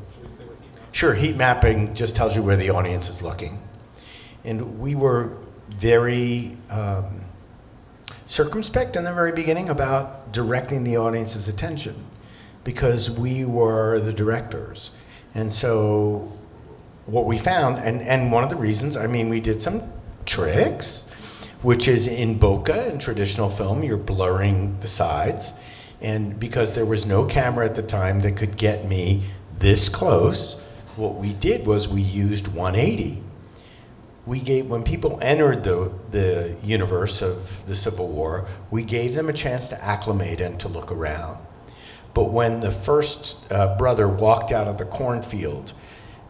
Sure, heat mapping just tells you where the audience is looking. And we were very um, circumspect in the very beginning about directing the audience's attention because we were the directors. And so what we found, and, and one of the reasons, I mean, we did some tricks, which is in bokeh, in traditional film, you're blurring the sides. And because there was no camera at the time that could get me this close, what we did was we used 180. We gave, when people entered the, the universe of the Civil War, we gave them a chance to acclimate and to look around. But when the first uh, brother walked out of the cornfield,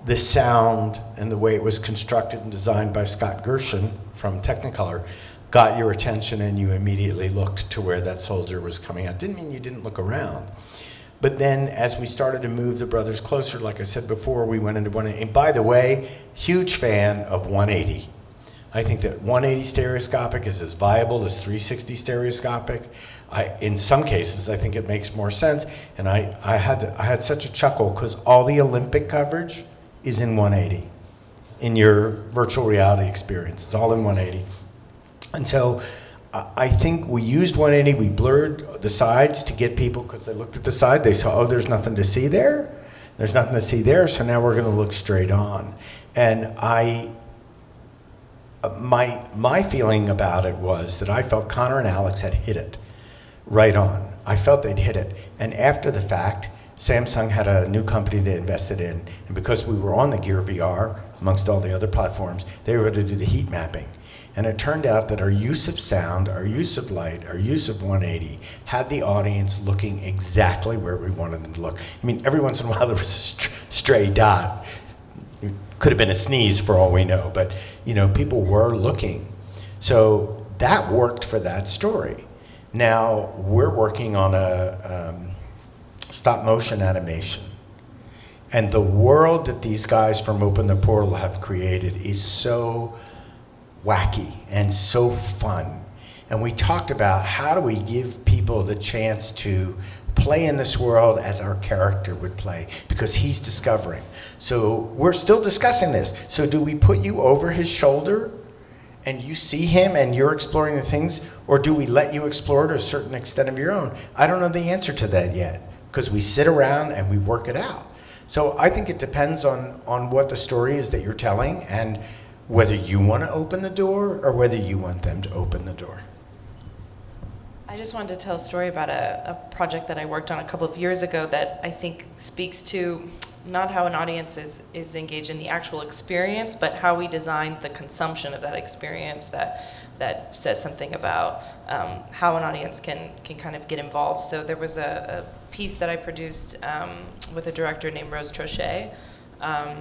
the sound and the way it was constructed and designed by Scott Gershin from Technicolor got your attention and you immediately looked to where that soldier was coming out. Didn't mean you didn't look around. But then as we started to move the brothers closer, like I said before, we went into 180. And by the way, huge fan of 180. I think that 180 stereoscopic is as viable as 360 stereoscopic. I, in some cases, I think it makes more sense. And I, I, had, to, I had such a chuckle because all the Olympic coverage is in 180 in your virtual reality experience. It's all in 180. And so I think we used 180, we blurred the sides to get people, because they looked at the side, they saw, oh, there's nothing to see there. There's nothing to see there, so now we're going to look straight on. And I, uh, my, my feeling about it was that I felt Connor and Alex had hit it right on. I felt they'd hit it. And after the fact, Samsung had a new company they invested in, and because we were on the Gear VR, amongst all the other platforms, they were able to do the heat mapping. And it turned out that our use of sound, our use of light, our use of 180 had the audience looking exactly where we wanted them to look. I mean, every once in a while there was a st stray dot. It could have been a sneeze for all we know, but you know, people were looking. So that worked for that story. Now we're working on a um, stop motion animation. And the world that these guys from Open the Portal have created is so wacky and so fun. And we talked about how do we give people the chance to play in this world as our character would play because he's discovering. So we're still discussing this. So do we put you over his shoulder and you see him and you're exploring the things, or do we let you explore to a certain extent of your own? I don't know the answer to that yet because we sit around and we work it out. So I think it depends on, on what the story is that you're telling and whether you want to open the door or whether you want them to open the door. I just wanted to tell a story about a, a project that I worked on a couple of years ago that I think speaks to not how an audience is, is engaged in the actual experience, but how we design the consumption of that experience that, that says something about um, how an audience can, can kind of get involved. So there was a, a piece that I produced um, with a director named Rose Troche, um,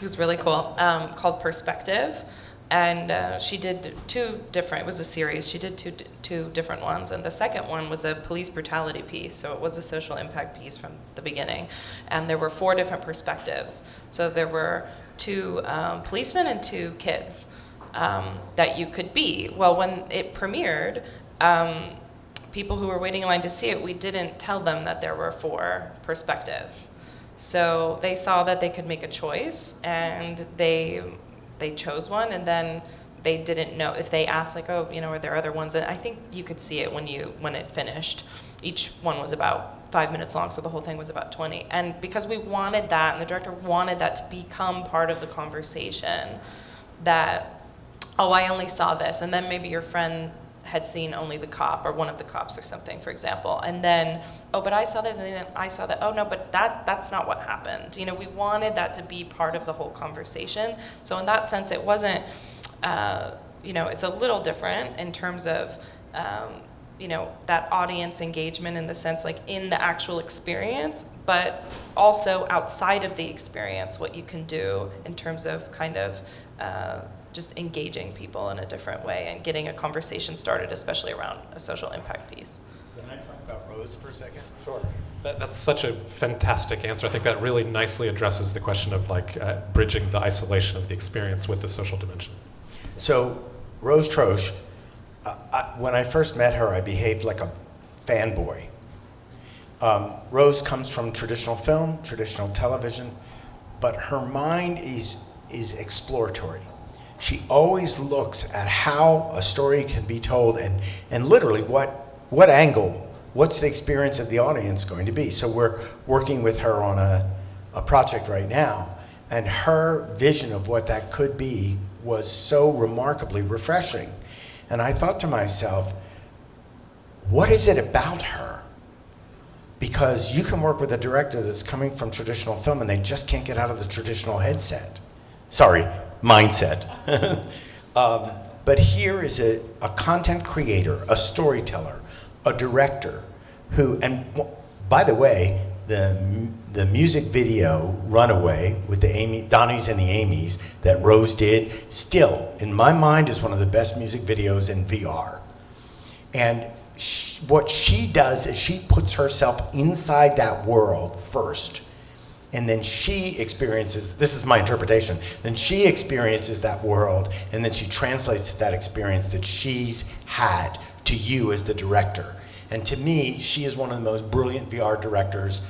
who's really cool, um, called Perspective and uh, she did two different it was a series. She did two two different ones. And the second one was a police brutality piece. So it was a social impact piece from the beginning. And there were four different perspectives. So there were two um, policemen and two kids um, that you could be. Well when it premiered um, people who were waiting in line to see it we didn't tell them that there were four perspectives. So they saw that they could make a choice and they they chose one and then they didn't know if they asked like oh you know are there other ones? And i think you could see it when you when it finished. Each one was about five minutes long so the whole thing was about 20 and because we wanted that and the director wanted that to become part of the conversation that oh i only saw this and then maybe your friend had seen only the cop or one of the cops or something, for example, and then, oh, but I saw this, and then I saw that. Oh no, but that that's not what happened. You know, we wanted that to be part of the whole conversation. So in that sense, it wasn't. Uh, you know, it's a little different in terms of. Um, you know that audience engagement in the sense like in the actual experience but also outside of the experience what you can do in terms of kind of uh, just engaging people in a different way and getting a conversation started, especially around a social impact piece. Can I talk about Rose for a second? Sure. That, that's such a fantastic answer. I think that really nicely addresses the question of like uh, bridging the isolation of the experience with the social dimension. So, Rose Troche, uh, I, when I first met her, I behaved like a fanboy. Um, Rose comes from traditional film, traditional television, but her mind is, is exploratory she always looks at how a story can be told and, and literally what, what angle, what's the experience of the audience going to be. So we're working with her on a, a project right now, and her vision of what that could be was so remarkably refreshing. And I thought to myself, what is it about her? Because you can work with a director that's coming from traditional film and they just can't get out of the traditional headset. Sorry, mindset. um, but here is a, a content creator, a storyteller, a director who, and by the way, the, the music video Runaway with the Amy, Donnies and the Amy's that Rose did, still, in my mind, is one of the best music videos in VR. And she, what she does is she puts herself inside that world first and then she experiences this is my interpretation then she experiences that world and then she translates that experience that she's had to you as the director. And to me she is one of the most brilliant vr directors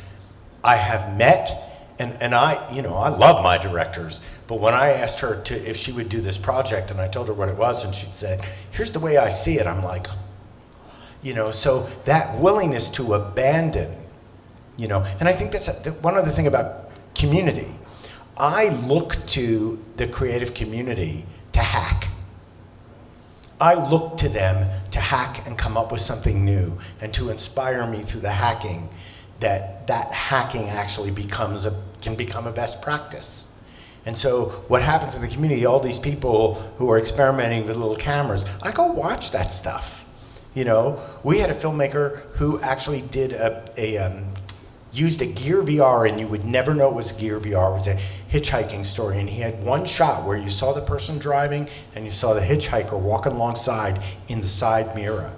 i have met. And, and i you know i love my directors. But when i asked her to if she would do this project and i told her what it was and she'd said here's the way i see it i'm like you know so that willingness to abandon you know? And i think that's a, one other thing about community. I look to the creative community to hack. I look to them to hack and come up with something new and to inspire me through the hacking that that hacking actually becomes a can become a best practice. And so what happens in the community all these people who are experimenting with little cameras i go watch that stuff. You know we had a filmmaker who actually did a, a um, used a Gear VR and you would never know it was Gear VR. It was a hitchhiking story. And he had one shot where you saw the person driving and you saw the hitchhiker walking alongside in the side mirror.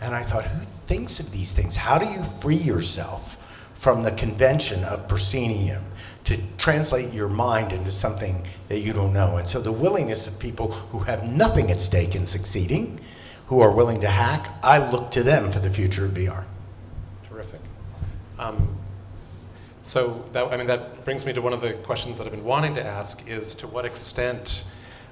And I thought, who thinks of these things? How do you free yourself from the convention of proscenium to translate your mind into something that you don't know? And so the willingness of people who have nothing at stake in succeeding, who are willing to hack, I look to them for the future of VR. Terrific. Um, so that, I mean, that brings me to one of the questions that I've been wanting to ask is to what extent,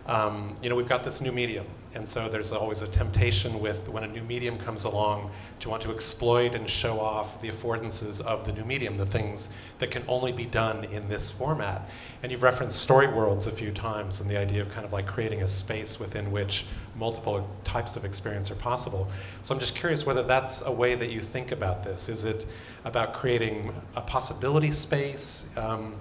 um, you know, we've got this new medium, and so there's always a temptation with when a new medium comes along to want to exploit and show off the affordances of the new medium, the things that can only be done in this format. And you've referenced story worlds a few times and the idea of kind of like creating a space within which multiple types of experience are possible. So I'm just curious whether that's a way that you think about this. Is it about creating a possibility space? Um,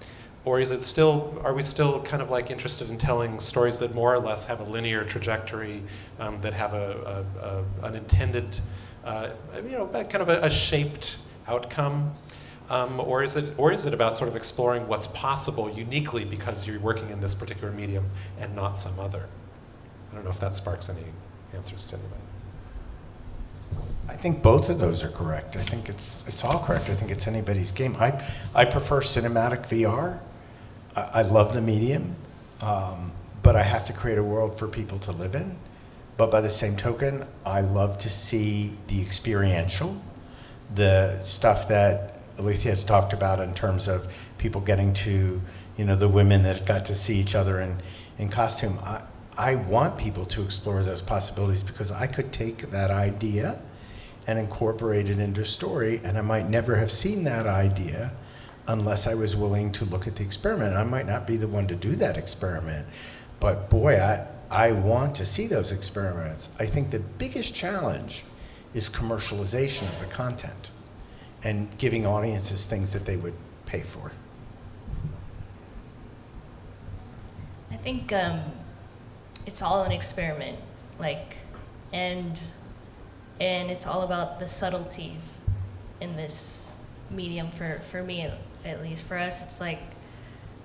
or is it still, are we still kind of like interested in telling stories that more or less have a linear trajectory, um, that have a, a, a an intended, uh, you know, kind of a, a shaped outcome? Um, or, is it, or is it about sort of exploring what's possible uniquely because you're working in this particular medium and not some other? I don't know if that sparks any answers to anybody. I think both of those are correct. I think it's it's all correct. I think it's anybody's game. I I prefer cinematic VR. I, love the medium, um, but I have to create a world for people to live in. But by the same token, I love to see the experiential, the stuff that Alethea has talked about in terms of people getting to, you know, the women that got to see each other in, in costume. I, I want people to explore those possibilities because I could take that idea and incorporate it into story, and I might never have seen that idea unless I was willing to look at the experiment. I might not be the one to do that experiment, but boy, I, I want to see those experiments. I think the biggest challenge is commercialization of the content and giving audiences things that they would pay for. I think um, it's all an experiment, like, and and it's all about the subtleties in this medium for for me at, least. For us, it's like,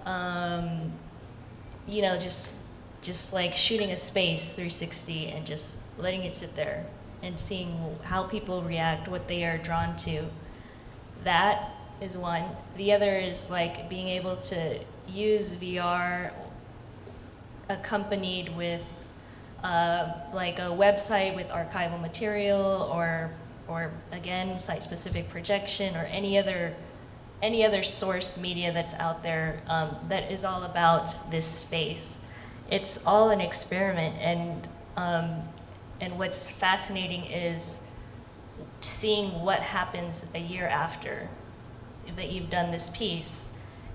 um, you know, just just like shooting a space 360 and just letting it sit there and seeing how people react, what they are drawn to. That is one. The other is like being able to use VR accompanied with uh, like a website with archival material or or again site-specific projection or any other any other source media that's out there um, that is all about this space. It's all an experiment and um, and what's fascinating is seeing what happens a year after that you've done this piece.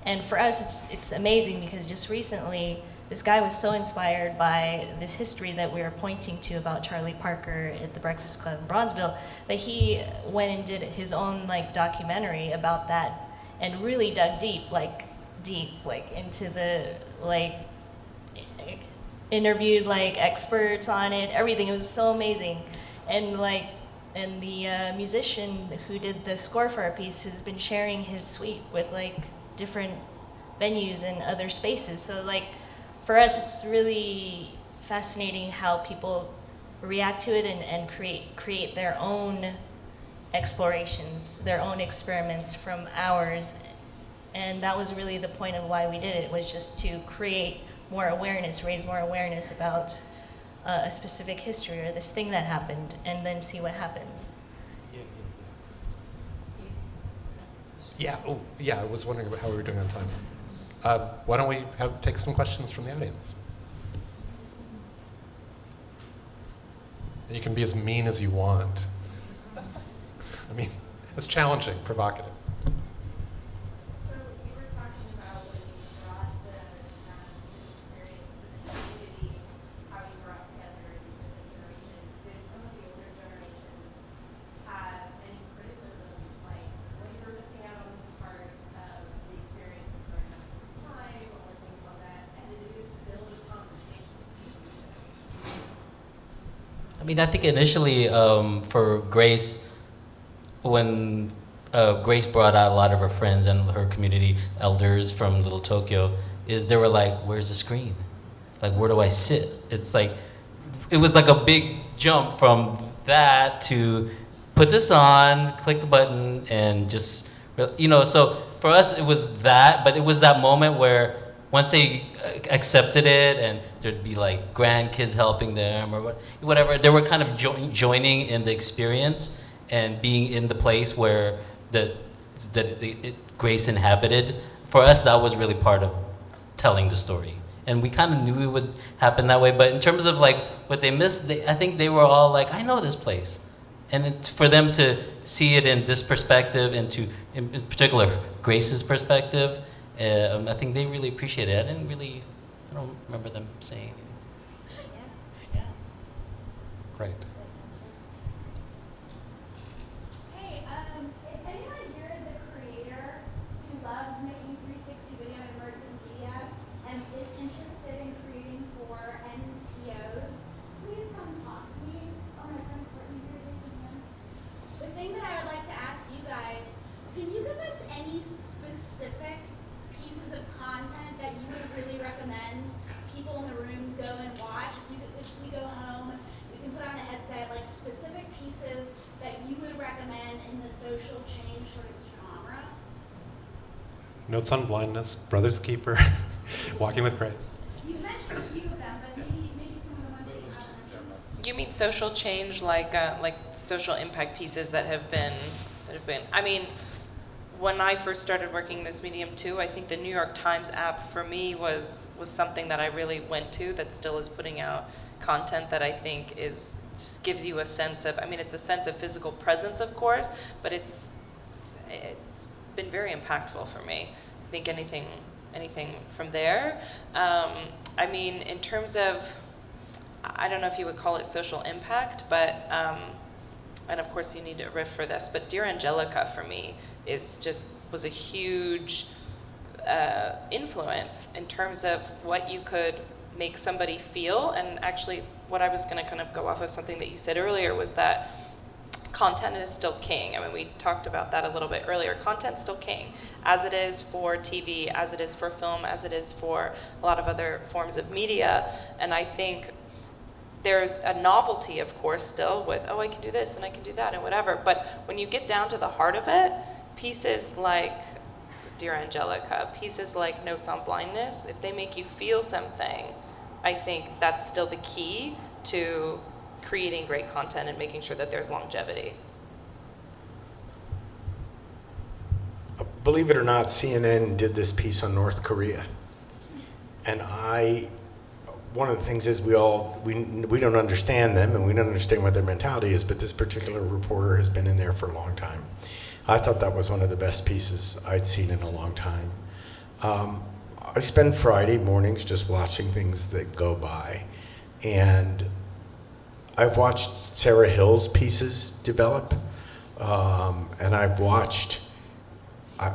And for us, it's, it's amazing because just recently, this guy was so inspired by this history that we were pointing to about Charlie Parker at the Breakfast Club in Bronzeville that he went and did his own like documentary about that and really dug deep, like deep, like into the like interviewed like experts on it, everything. It was so amazing, and like and the uh, musician who did the score for our piece has been sharing his suite with like different venues and other spaces. So like for us, it's really fascinating how people react to it and, and create, create their own explorations, their own experiments from ours. And that was really the point of why we did it, was just to create more awareness, raise more awareness about uh, a specific history or this thing that happened, and then see what happens. Yeah, oh, yeah, I was wondering about how we were doing on time. Uh, why don't we have, take some questions from the audience? You can be as mean as you want. I mean, it's challenging, provocative. I mean, I think initially um, for Grace, when uh, Grace brought out a lot of her friends and her community elders from Little Tokyo, is they were like, "Where's the screen? Like, where do I sit?" It's like, it was like a big jump from that to put this on, click the button, and just, you know. So for us, it was that, but it was that moment where once they accepted it and there'd be like grandkids helping them or whatever, they were kind of jo joining in the experience and being in the place where the that it, it, Grace inhabited. For us, that was really part of telling the story. And we kind of knew it would happen that way. But in terms of like what they missed, they, I think they were all like, I know this place. And it's for them to see it in this perspective and to, in, in particular, Grace's perspective, um, I think they really appreciate it. I didn't really, I don't remember them saying. Anything. Yeah. yeah. Great. Hey, um, if anyone here is a creator who loves making 360 video and immersive media and is interested in creating for NPOs, please come talk to me. Oh, my friend Courtney here this evening. The thing that I would like to ask you guys, can you give us any specific pieces of content that you would really recommend people in the room go and watch? If, you, if we go home, we can put on a headset, like specific pieces that you would recommend in the social change sort of genre? Notes on Blindness, Brother's Keeper, Walking with Grace. You mentioned a few of them, but maybe maybe some of the ones. You mean social change, like uh, like social impact pieces that have been that have been. I mean, when I first started working this medium too, I think the New York Times app for me was was something that I really went to. That still is putting out content that I think is just gives you a sense of. I mean, it's a sense of physical presence, of course, but it's it's been very impactful for me. Think anything anything from there. Um, I mean, in terms of I don't know if you would call it social impact, but, um, and of course you need a Rift for this, but Dear Angelica for me is just, was a huge uh, influence in terms of what you could make somebody feel. And actually, what I was going to kind of go off of something that you said earlier was that content is still king. I mean, we talked about that a little bit earlier. Content's still king, as it is for TV, as it is for film, as it is for a lot of other forms of media. And I think there's a novelty, of course, still with, oh, I can do this and I can do that and whatever. But when you get down to the heart of it, pieces like Dear Angelica, pieces like Notes on Blindness, if they make you feel something, I think that's still the key to creating great content and making sure that there's longevity. Believe it or not, CNN did this piece on North Korea. And I, one of the things is we all, we, we don't understand them and we don't understand what their mentality is, but this particular reporter has been in there for a long time. I thought that was one of the best pieces I'd seen in a long time. Um, I spend Friday mornings just watching things that go by. And I've watched Sarah Hill's pieces develop, um, and I've watched. I,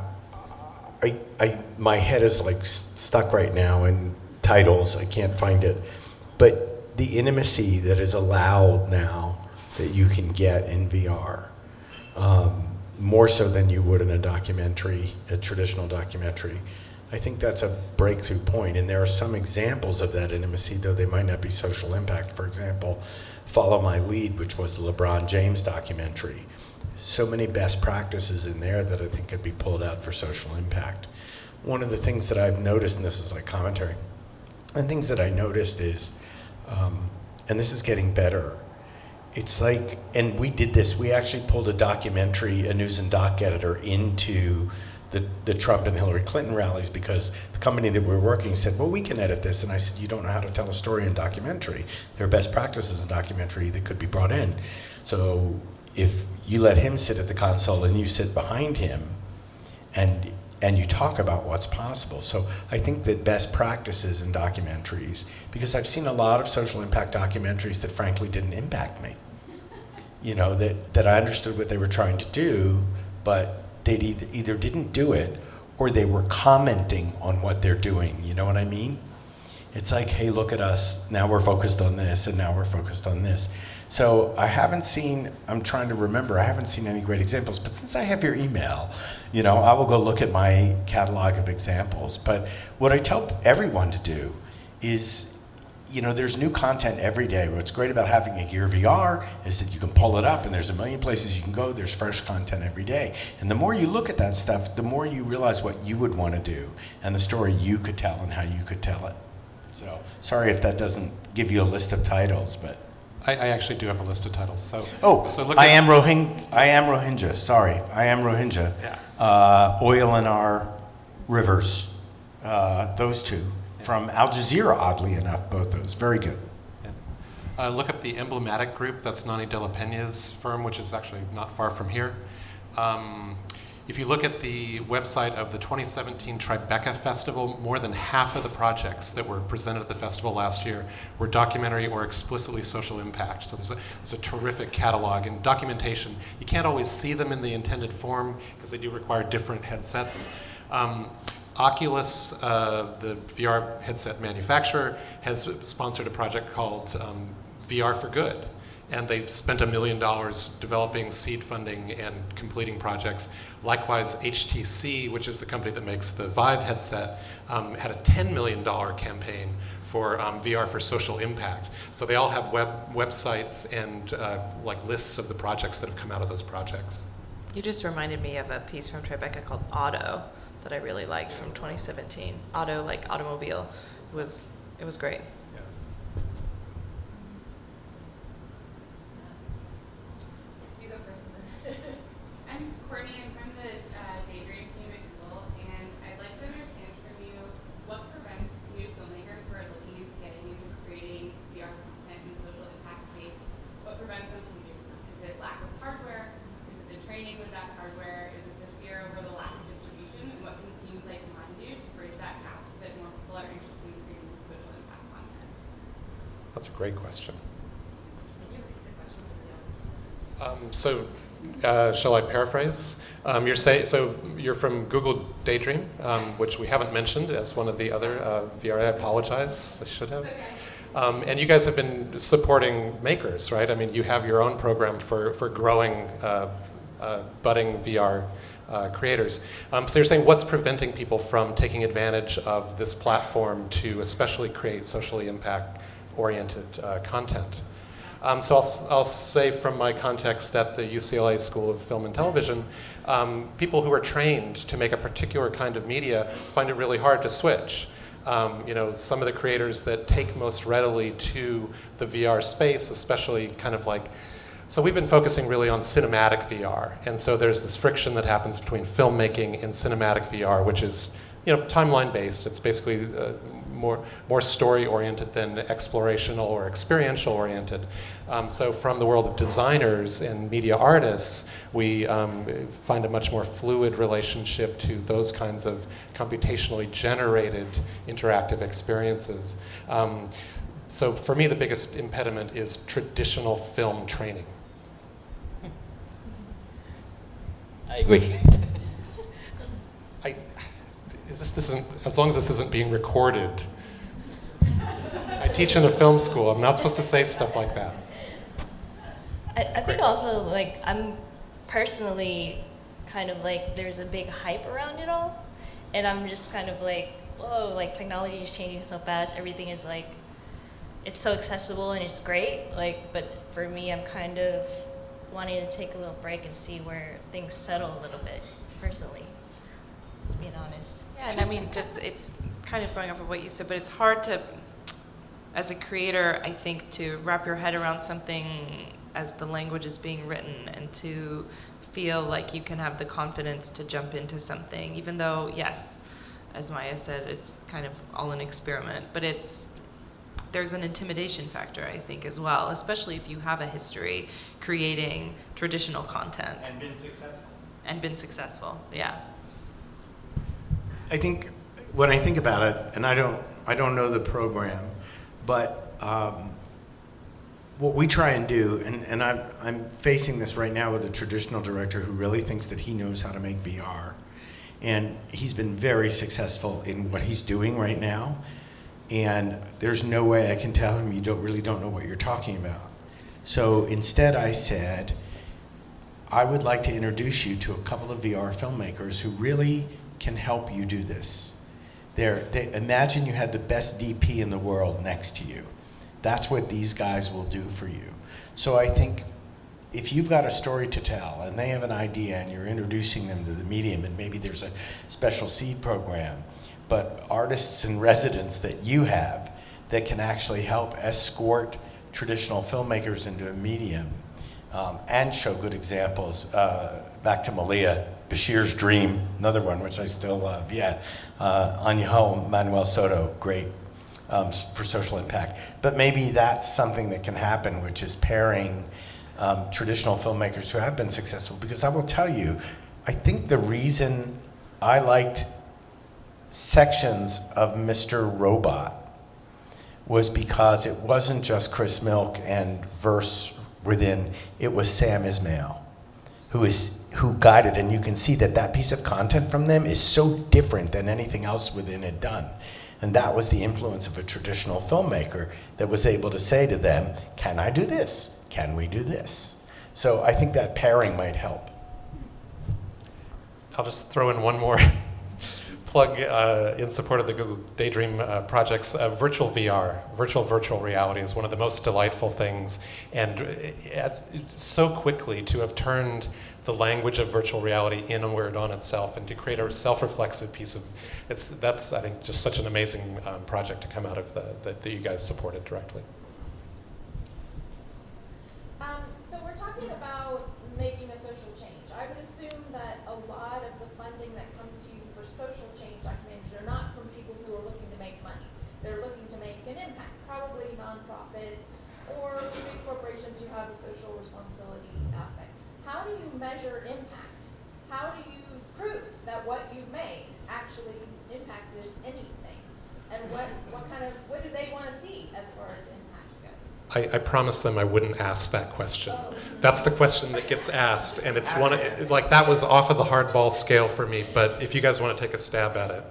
I, I, my head is like stuck right now in titles. I can't find it, but the intimacy that is allowed now that you can get in VR, um, more so than you would in a documentary, a traditional documentary. I think that's a breakthrough point, and there are some examples of that intimacy, though they might not be social impact. For example, Follow My Lead, which was the LeBron James documentary. So many best practices in there that I think could be pulled out for social impact. One of the things that I've noticed, and this is like commentary, and things that I noticed is, um, and this is getting better, it's like, and we did this, we actually pulled a documentary, a news and doc editor into the, the Trump and Hillary Clinton rallies because the company that we were working said, well, we can edit this. And I said, you don't know how to tell a story in documentary. There are best practices in documentary that could be brought in. So if you let him sit at the console and you sit behind him and and you talk about what's possible. So I think that best practices in documentaries, because I've seen a lot of social impact documentaries that frankly didn't impact me. You know, that, that I understood what they were trying to do, but they either, either didn't do it or they were commenting on what they're doing. You know what I mean? It's like, hey, look at us. Now we're focused on this, and now we're focused on this. So I haven't seen, I'm trying to remember, I haven't seen any great examples. But since I have your email, you know, I will go look at my catalog of examples. But what I tell everyone to do is, you know, there's new content every day. What's great about having a Gear VR is that you can pull it up and there's a million places you can go. There's fresh content every day. And the more you look at that stuff, the more you realize what you would want to do and the story you could tell and how you could tell it. So sorry if that doesn't give you a list of titles, but. I, I actually do have a list of titles. So Oh, so look I am Rohingya. I am Rohingya. Sorry, I am Rohingya. Yeah. uh, Oil in Our Rivers, uh, those two. From Al Jazeera, oddly enough, both those. Very good. Uh, look up the emblematic group. That's Nonny de la Peña's firm, which is actually not far from here. Um, if you look at the website of the 2017 Tribeca Festival, more than half of the projects that were presented at the festival last year were documentary or explicitly social impact. So there's a, there's a terrific catalog and documentation. You can't always see them in the intended form because they do require different headsets. Um, Oculus, uh, the VR headset manufacturer, has sponsored a project called um, VR for Good. And they spent a million dollars developing seed funding and completing projects. Likewise, HTC, which is the company that makes the Vive headset, um, had a $10 million campaign for um, VR for social impact. So they all have web websites and uh, like lists of the projects that have come out of those projects. You just reminded me of a piece from Tribeca called Auto that I really liked from 2017. Auto, like automobile, was it was great. You go first. I'm Courtney. I'm from the uh, Daydream team at Google, and I'd like to understand from you what prevents new filmmakers who are looking into getting into creating VR content in the social impact space. What prevents them from doing that? Is it lack of hardware? Is it the training with that hardware? Is it the fear over the lack of distribution? And what can teams like mine do to bridge that gap so that more people are interested in creating this social impact content? That's a great question. Can you repeat the question for the audience? Um, so, uh, shall I paraphrase? Um, you're say, so you're from Google Daydream, um, which we haven't mentioned as one of the other uh, VR. I apologize. I should have. Um, and you guys have been supporting makers, right? I mean, you have your own program for for growing uh, uh, budding VR. Uh, creators. Um, so you're saying what's preventing people from taking advantage of this platform to especially create socially impact oriented uh, content? Um, so I'll, I'll say from my context at the UCLA School of Film and Television, um, people who are trained to make a particular kind of media find it really hard to switch. Um, you know, some of the creators that take most readily to the VR space, especially kind of like, so we've been focusing really on cinematic VR. And so there's this friction that happens between filmmaking and cinematic VR, which is, you know, timeline based. It's basically uh, more, more story oriented than explorational or experiential oriented. Um, so from the world of designers and media artists, we um, find a much more fluid relationship to those kinds of computationally generated interactive experiences. Um, so for me, the biggest impediment is traditional film training. I agree. Is this, this isn't, as long as this isn't being recorded. I teach in a film school. I'm not supposed to say stuff like that. I, I think also like I'm personally kind of like there's a big hype around it all, and I'm just kind of like whoa like technology is changing so fast. Everything is like it's so accessible and it's great. Like, but for me, I'm kind of wanting to take a little break and see where things settle a little bit personally. Just being honest. Yeah, and I mean, just it's kind of going off of what you said, but it's hard to, as a creator, I think, to wrap your head around something as the language is being written and to feel like you can have the confidence to jump into something, even though, yes, as Maya said, it's kind of all an experiment, but it's there's an intimidation factor, I think, as well, especially if you have a history creating traditional content. And been successful. And been successful, yeah. I think when I think about it, and I don't, I don't know the program, but um, what we try and do, and, and I'm, I'm facing this right now with a traditional director who really thinks that he knows how to make VR. And he's been very successful in what he's doing right now. And there's no way I can tell him you don't really don't know what you're talking about. So instead I said, I would like to introduce you to a couple of VR filmmakers who really can help you do this. They're, imagine you had the best DP in the world next to you. That's what these guys will do for you. So I think if you've got a story to tell and they have an idea and you're introducing them to the medium and maybe there's a special seed program, but artists and residents that you have that can actually help escort traditional filmmakers into a medium um, and show good examples. Uh, back to Malia Bashir's Dream, another one which I still love. Yeah, uh, Manuel Soto, great um, for social impact. But maybe that's something that can happen, which is pairing um, traditional filmmakers who have been successful. Because I will tell you, I think the reason I liked sections of Mr. Robot was because it wasn't just Chris Milk and Vrse within, it was Sam Esmail who is who guided and you can see that that piece of content from them is so different than anything else within it done. And that was the influence of a traditional filmmaker that was able to say to them, can I do this? Can we do this? So I think that pairing might help. I'll just throw in one more plug uh, in support of the Google Daydream uh, projects. Uh, virtual VR, virtual virtual reality, is one of the most delightful things, and it's so quickly to have turned the language of virtual reality inward on itself and to create a self-reflexive piece of it's that's I think just such an amazing um, project to come out of the, that, that you guys supported directly. Um, so we're talking about making a social change. I would assume that a lot of the funding that comes to you for social change documentaries are not from people who are looking to make money. They're looking to make an impact, probably nonprofits or big corporations who have a social responsibility aspect. How do you measure impact? How do you prove that what you've made actually impacted anything? And what, what kind of, what do they want to see as far as impact goes? I, I promised them I wouldn't ask that question. That's the question that gets asked, and it's one of- like that was off of the hardball scale for me. But if you guys want to take a stab at it,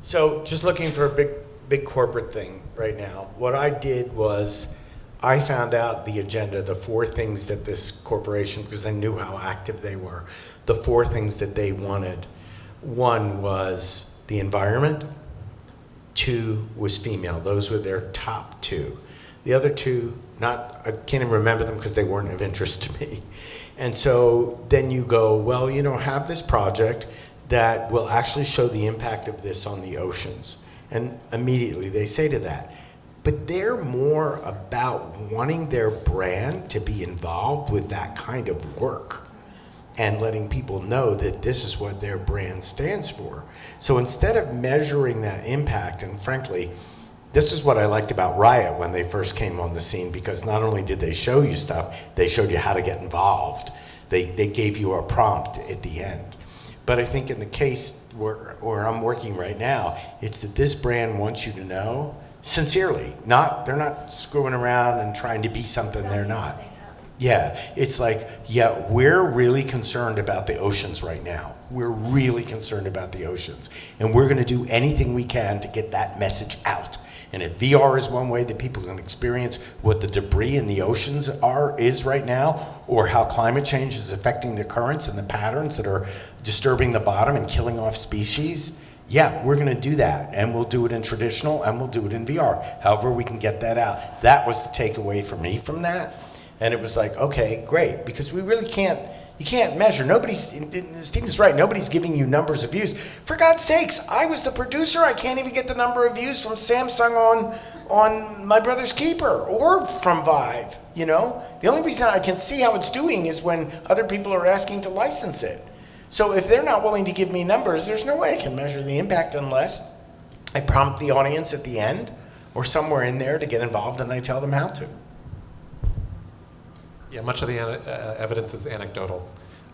So just looking for a big, big corporate thing right now. What I did was I found out the agenda, the four things that this corporation, because I knew how active they were, the four things that they wanted. One was the environment. Two was female. Those were their top two. The other two, not I can't even remember them because they weren't of interest to me. And so then you go, well, you know, have this project that will actually show the impact of this on the oceans. And immediately they say to that. But they're more about wanting their brand to be involved with that kind of work and letting people know that this is what their brand stands for. So instead of measuring that impact, and frankly, this is what I liked about Riot when they first came on the scene because not only did they show you stuff, they showed you how to get involved. They, they gave you a prompt at the end. But I think in the case where, where I'm working right now, it's that this brand wants you to know sincerely. Not they're not screwing around and trying to be something they're not. Yeah, it's like, yeah, we're really concerned about the oceans right now. We're really concerned about the oceans. And we're going to do anything we can to get that message out. And if VR is one way that people can experience what the debris in the oceans are is right now, or how climate change is affecting the currents and the patterns that are disturbing the bottom and killing off species, yeah, we're going to do that. And we'll do it in traditional and we'll do it in VR. However we can get that out. That was the takeaway for me from that. And it was like, okay, great, because we really can't, you can't measure. Nobody's, Stephen's right, nobody's giving you numbers of views. For God's sakes, I was the producer, I can't even get the number of views from Samsung on, on My Brother's Keeper or from Vive, you know? The only reason I can see how it's doing is when other people are asking to license it. So if they're not willing to give me numbers, there's no way I can measure the impact unless I prompt the audience at the end or somewhere in there to get involved and I tell them how to. Yeah, much of the uh, evidence is anecdotal.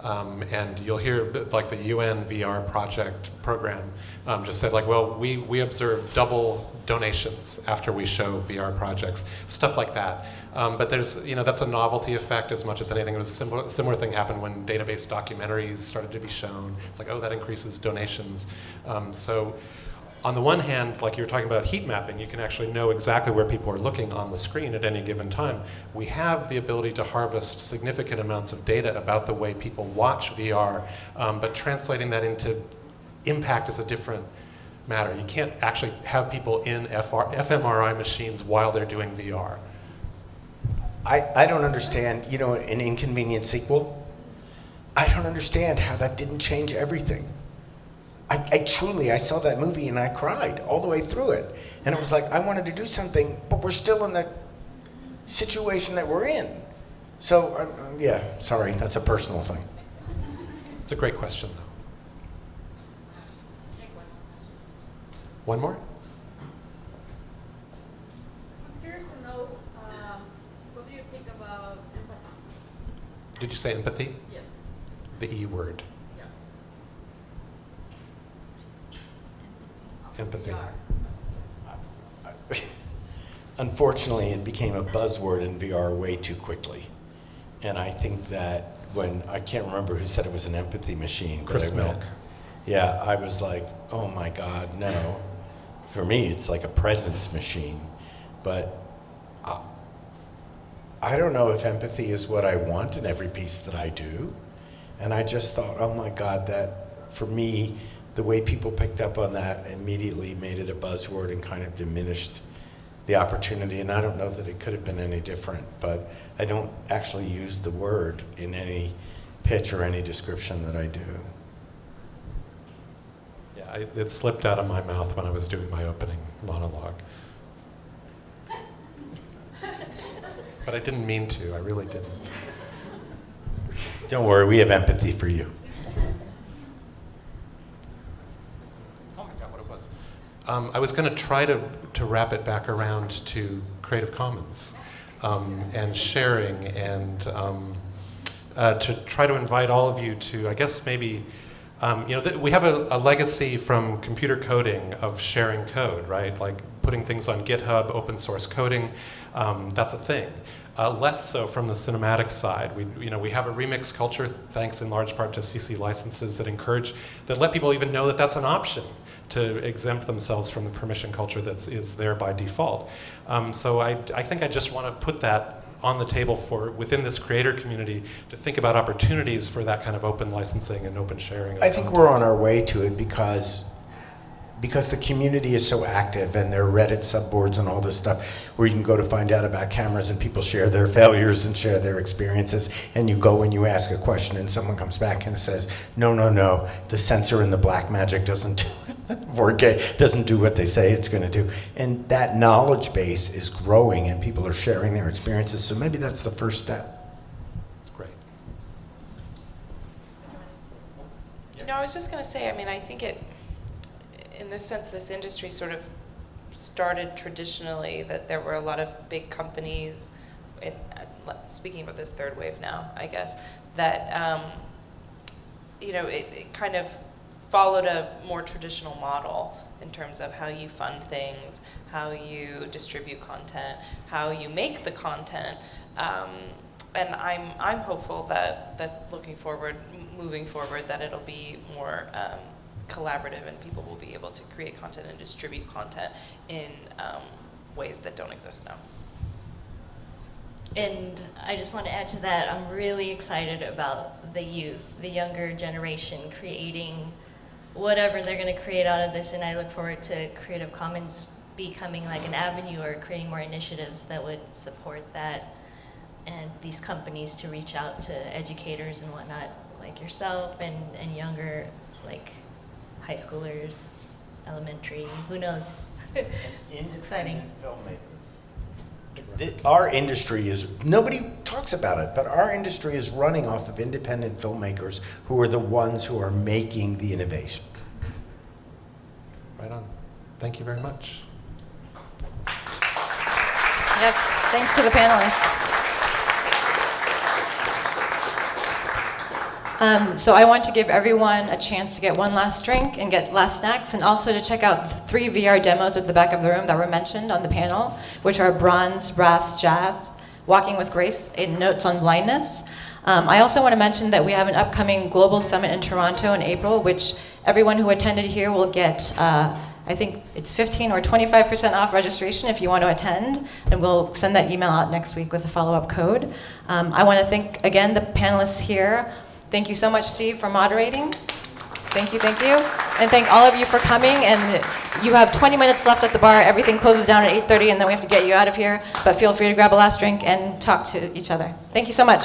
Um, and you'll hear like the UN VR project program um, just said like, well, we, we observe double donations after we show VR projects, stuff like that. Um, but there's, you know, that's a novelty effect as much as anything. It was a similar, similar thing happened when database documentaries started to be shown. It's like, oh, that increases donations. Um, so on the one hand, like you were talking about heat mapping, you can actually know exactly where people are looking on the screen at any given time. We have the ability to harvest significant amounts of data about the way people watch VR, um, but translating that into impact is a different matter. You can't actually have people in FR, fMRI machines while they're doing VR. I, I don't understand, you know, an inconvenient sequel. I don't understand how that didn't change everything. I, I, truly, I saw that movie and I cried all the way through it. And it was like, I wanted to do something, but we're still in the situation that we're in. So, um, yeah, sorry, that's a personal thing. It's a great question, though. One more? I'm curious to know, um, what do you think about empathy? Did you say empathy? Yes. The E word. Empathy. Unfortunately, it became a buzzword in VR way too quickly. And I think that when, I can't remember who said it was an empathy machine. but Chris I went- Milk. Yeah, I was like, oh my God, no. For me, it's like a presence machine. But I, I don't know if empathy is what I want in every piece that I do. And I just thought, oh my God, that for me, the way people picked up on that immediately made it a buzzword and kind of diminished the opportunity. And I don't know that it could have been any different, but I don't actually use the word in any pitch or any description that I do. Yeah, I, it slipped out of my mouth when I was doing my opening monologue. But I didn't mean to, I really didn't. Don't worry, we have empathy for you. Oh, I got what it was. Um, I was going to try to, to wrap it back around to Creative Commons um, and sharing and um, uh, to try to invite all of you to, I guess maybe, um, you know, we have a, a legacy from computer coding of sharing code, right? Like putting things on GitHub, open source coding, um, that's a thing. Uh, less so from the cinematic side. We, you know, we have a remix culture, thanks in large part to CC licenses that encourage, that let people even know that that's an option to exempt themselves from the permission culture that is there by default. Um, so I, I think I just want to put that on the table for within this creator community to think about opportunities for that kind of open licensing and open sharing. I think content. we're on our way to it because because the community is so active and there are Reddit subboards and all this stuff where you can go to find out about cameras and people share their failures and share their experiences and you go and you ask a question and someone comes back and says no no no the sensor in the Blackmagic doesn't 4K doesn't do what they say it's going to do and that knowledge base is growing and people are sharing their experiences so maybe that's the first step It's great. You know, I was just going to say, I mean, I think it, in this sense, this industry sort of started traditionally that there were a lot of big companies, it, uh, speaking about this third wave now, I guess, that, um, you know, it, it kind of followed a more traditional model in terms of how you fund things, how you distribute content, how you make the content. Um, and I'm, I'm hopeful that, that looking forward, moving forward, that it'll be more um, collaborative and people will be able to create content and distribute content in um, ways that don't exist now. And I just want to add to that, I'm really excited about the youth, the younger generation creating whatever they're going to create out of this. And I look forward to Creative Commons becoming like an avenue or creating more initiatives that would support that and these companies to reach out to educators and whatnot, like yourself and, and younger, like high schoolers, elementary, who knows? it's exciting. Our industry is, nobody talks about it, but our industry is running off of independent filmmakers who are the ones who are making the innovation. Right on. Thank you very much. Yes, thanks to the panelists. Um, so I want to give everyone a chance to get one last drink and get last snacks, and also to check out three VR demos at the back of the room that were mentioned on the panel, which are Bronze, Brass, Jazz, Walking with Grace, and Notes on Blindness. Um, I also want to mention that we have an upcoming global summit in Toronto in April, which everyone who attended here will get. Uh, I think it's 15 or 25% off registration if you want to attend, and we'll send that email out next week with a follow-up code. Um, I want to thank again the panelists here. Thank you so much, Steve, for moderating. Thank you, thank you, and thank all of you for coming. And you have 20 minutes left at the bar. Everything closes down at 8:30, and then we have to get you out of here. But feel free to grab a last drink and talk to each other. Thank you so much.